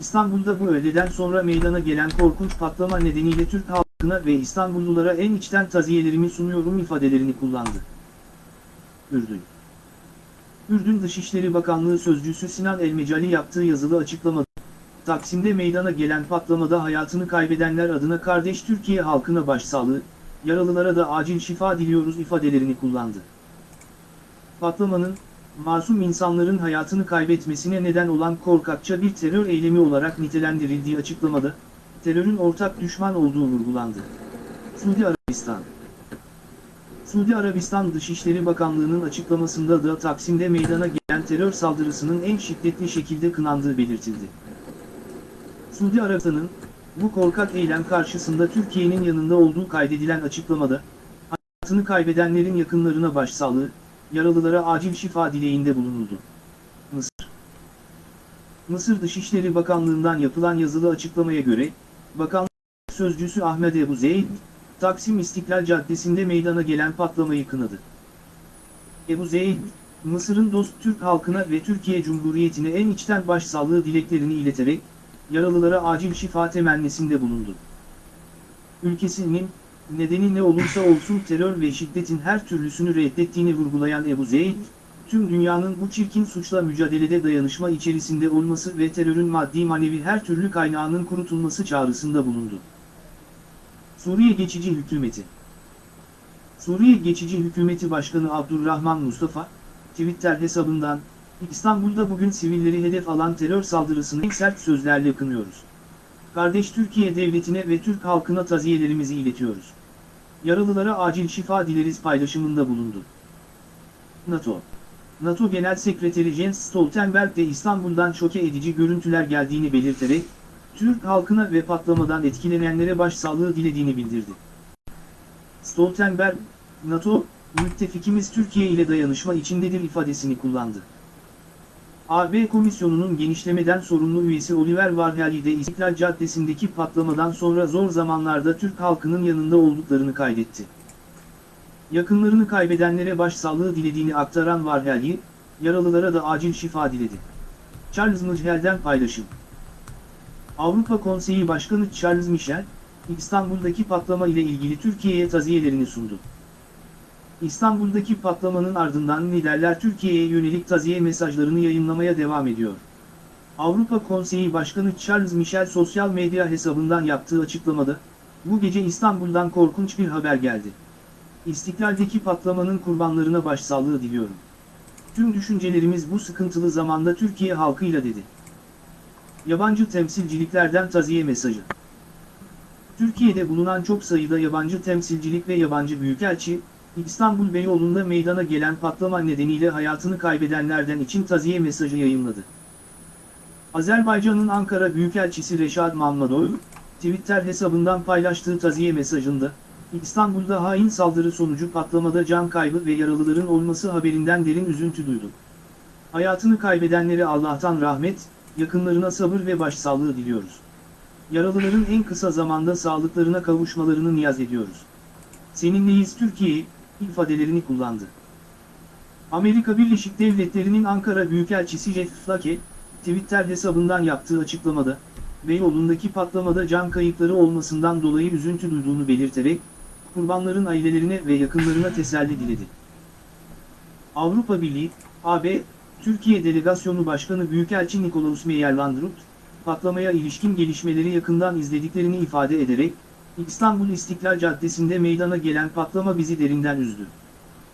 İstanbul'da bu öğleden sonra meydana gelen korkunç patlama nedeniyle Türk halkına ve İstanbullulara en içten taziyelerimi sunuyorum ifadelerini kullandı. Ürdün Ürdün Dışişleri Bakanlığı Sözcüsü Sinan Elmecali yaptığı yazılı açıklamada, Taksim'de meydana gelen patlamada hayatını kaybedenler adına kardeş Türkiye halkına başsağlığı, yaralılara da acil şifa diliyoruz ifadelerini kullandı. Patlamanın, masum insanların hayatını kaybetmesine neden olan korkakça bir terör eylemi olarak nitelendirildiği açıklamada, terörün ortak düşman olduğu vurgulandı. Suudi Arabistan Suudi Arabistan Dışişleri Bakanlığı'nın açıklamasında da Taksim'de meydana gelen terör saldırısının en şiddetli şekilde kınandığı belirtildi. Suudi Arabistan'ın, bu korkak eylem karşısında Türkiye'nin yanında olduğu kaydedilen açıklamada, hayatını kaybedenlerin yakınlarına başsağlığı, yaralılara acil şifa dileğinde bulunuldu. Mısır Mısır Dışişleri Bakanlığı'ndan yapılan yazılı açıklamaya göre, Bakanlık Sözcüsü Ahmet Ebu Zeyd, Taksim İstiklal Caddesi'nde meydana gelen patlamayı kınadı. Ebu Zeyd, Mısır'ın dost Türk halkına ve Türkiye Cumhuriyeti'ne en içten başsağlığı dileklerini ileterek, yaralılara acil şifa temennisinde bulundu. Ülkesinin, nedeni ne olursa olsun terör ve şiddetin her türlüsünü reddettiğini vurgulayan Ebu Zeyd, tüm dünyanın bu çirkin suçla mücadelede dayanışma içerisinde olması ve terörün maddi manevi her türlü kaynağının kurutulması çağrısında bulundu. Suriye Geçici Hükümeti Suriye Geçici Hükümeti Başkanı Abdurrahman Mustafa, Twitter hesabından, İstanbul'da bugün sivilleri hedef alan terör saldırısını sert sözlerle kınıyoruz. Kardeş Türkiye Devleti'ne ve Türk halkına taziyelerimizi iletiyoruz. Yaralılara acil şifa dileriz paylaşımında bulundu. NATO NATO Genel Sekreteri Jens Stoltenberg de İstanbul'dan şoke edici görüntüler geldiğini belirterek, Türk halkına ve patlamadan etkilenenlere başsağlığı dilediğini bildirdi. Stoltenberg, NATO, müttefikimiz Türkiye ile dayanışma içindedir ifadesini kullandı. AB Komisyonu'nun genişlemeden sorumlu üyesi Oliver Varhelyi de İstiklal Caddesi'ndeki patlamadan sonra zor zamanlarda Türk halkının yanında olduklarını kaydetti. Yakınlarını kaybedenlere başsağlığı dilediğini aktaran Varhelyi, yaralılara da acil şifa diledi. Charles Michel'den paylaşım. Avrupa Konseyi Başkanı Charles Michel, İstanbul'daki patlama ile ilgili Türkiye'ye taziyelerini sundu. İstanbul'daki patlamanın ardından liderler Türkiye'ye yönelik taziye mesajlarını yayınlamaya devam ediyor. Avrupa Konseyi Başkanı Charles Michel sosyal medya hesabından yaptığı açıklamada, bu gece İstanbul'dan korkunç bir haber geldi. İstiklal'deki patlamanın kurbanlarına başsağlığı diliyorum. Tüm düşüncelerimiz bu sıkıntılı zamanda Türkiye halkıyla dedi. Yabancı temsilciliklerden taziye mesajı. Türkiye'de bulunan çok sayıda yabancı temsilcilik ve yabancı büyükelçi, İstanbul Beyoğlu'nda meydana gelen patlama nedeniyle hayatını kaybedenlerden için taziye mesajı yayınladı. Azerbaycan'ın Ankara Büyükelçisi Reşad Mammadov, Twitter hesabından paylaştığı taziye mesajında, İstanbul'da hain saldırı sonucu patlamada can kaybı ve yaralıların olması haberinden derin üzüntü duydum. Hayatını kaybedenlere Allah'tan rahmet, yakınlarına sabır ve başsağlığı diliyoruz. Yaralıların en kısa zamanda sağlıklarına kavuşmalarını niyaz ediyoruz. Seninleyiz Türkiye, ifadelerini kullandı. Amerika Birleşik Devletleri'nin Ankara Büyükelçisi Jeff Flake, Twitter hesabından yaptığı açıklamada, Beyoğlu'ndaki patlamada can kayıpları olmasından dolayı üzüntü duyduğunu belirterek, kurbanların ailelerine ve yakınlarına teselli diledi. Avrupa Birliği, AB, Türkiye Delegasyonu Başkanı Büyükelçi Nikolaus Meyerlandrut, patlamaya ilişkin gelişmeleri yakından izlediklerini ifade ederek, İstanbul İstiklal Caddesi'nde meydana gelen patlama bizi derinden üzdü.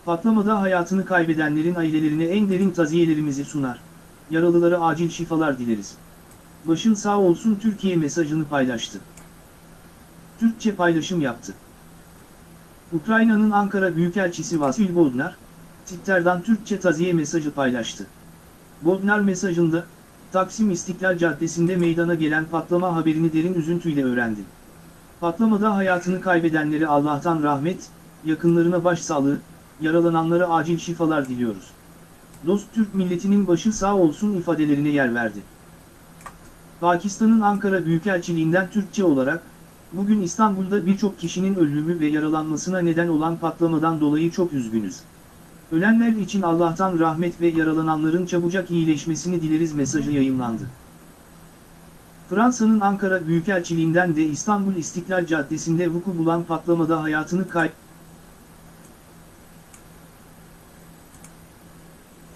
Patlamada hayatını kaybedenlerin ailelerine en derin taziyelerimizi sunar. Yaralılara acil şifalar dileriz. Başın sağ olsun Türkiye mesajını paylaştı. Türkçe paylaşım yaptı. Ukrayna'nın Ankara Büyükelçisi Vasil Bodnar, Twitter'dan Türkçe taziye mesajı paylaştı. Bodnar mesajında, Taksim İstiklal Caddesi'nde meydana gelen patlama haberini derin üzüntüyle öğrendim. Patlamada hayatını kaybedenlere Allah'tan rahmet, yakınlarına başsağlığı, yaralananlara acil şifalar diliyoruz. Dost Türk milletinin başı sağ olsun ifadelerine yer verdi. Pakistan'ın Ankara Büyükelçiliğinden Türkçe olarak, bugün İstanbul'da birçok kişinin ölümü ve yaralanmasına neden olan patlamadan dolayı çok üzgünüz. Ölenler için Allah'tan rahmet ve yaralananların çabucak iyileşmesini dileriz mesajı yayınlandı. Fransa'nın Ankara Büyükelçiliğinden de İstanbul İstiklal Caddesi'nde vuku bulan patlamada hayatını kay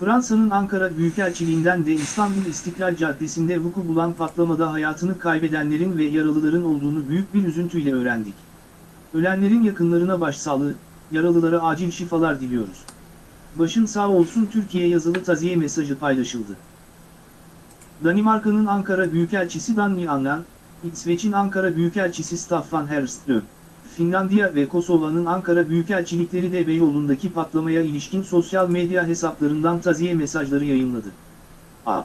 Fransa'nın Ankara Büyükelçiliğinden de İstanbul İstiklal Caddesi'nde vuku bulan patlamada hayatını kaybedenlerin ve yaralıların olduğunu büyük bir üzüntüyle öğrendik. Ölenlerin yakınlarına başsağlığı, yaralılara acil şifalar diliyoruz. Başın sağ olsun Türkiye yazılı taziye mesajı paylaşıldı. Danimarka'nın Ankara Büyükelçisi Dagny Annan, İsveç'in Ankara Büyükelçisi Staffan Herström, Finlandiya ve Kosova'nın Ankara Büyükelçilikleri de Beyoğlu'ndaki patlamaya ilişkin sosyal medya hesaplarından taziye mesajları yayınladı. A.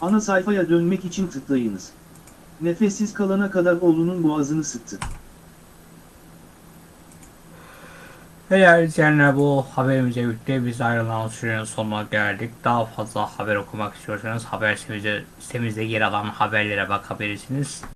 Ana sayfaya dönmek için tıklayınız. Nefessiz kalana kadar oğlunun boğazını sıktı. Değerli izleyenler bu haberimize birlikte biz ayrılan sürenin sonuna geldik. Daha fazla haber okumak istiyorsanız haber sitemizde, sitemizde yer alan haberlere bakabilirsiniz.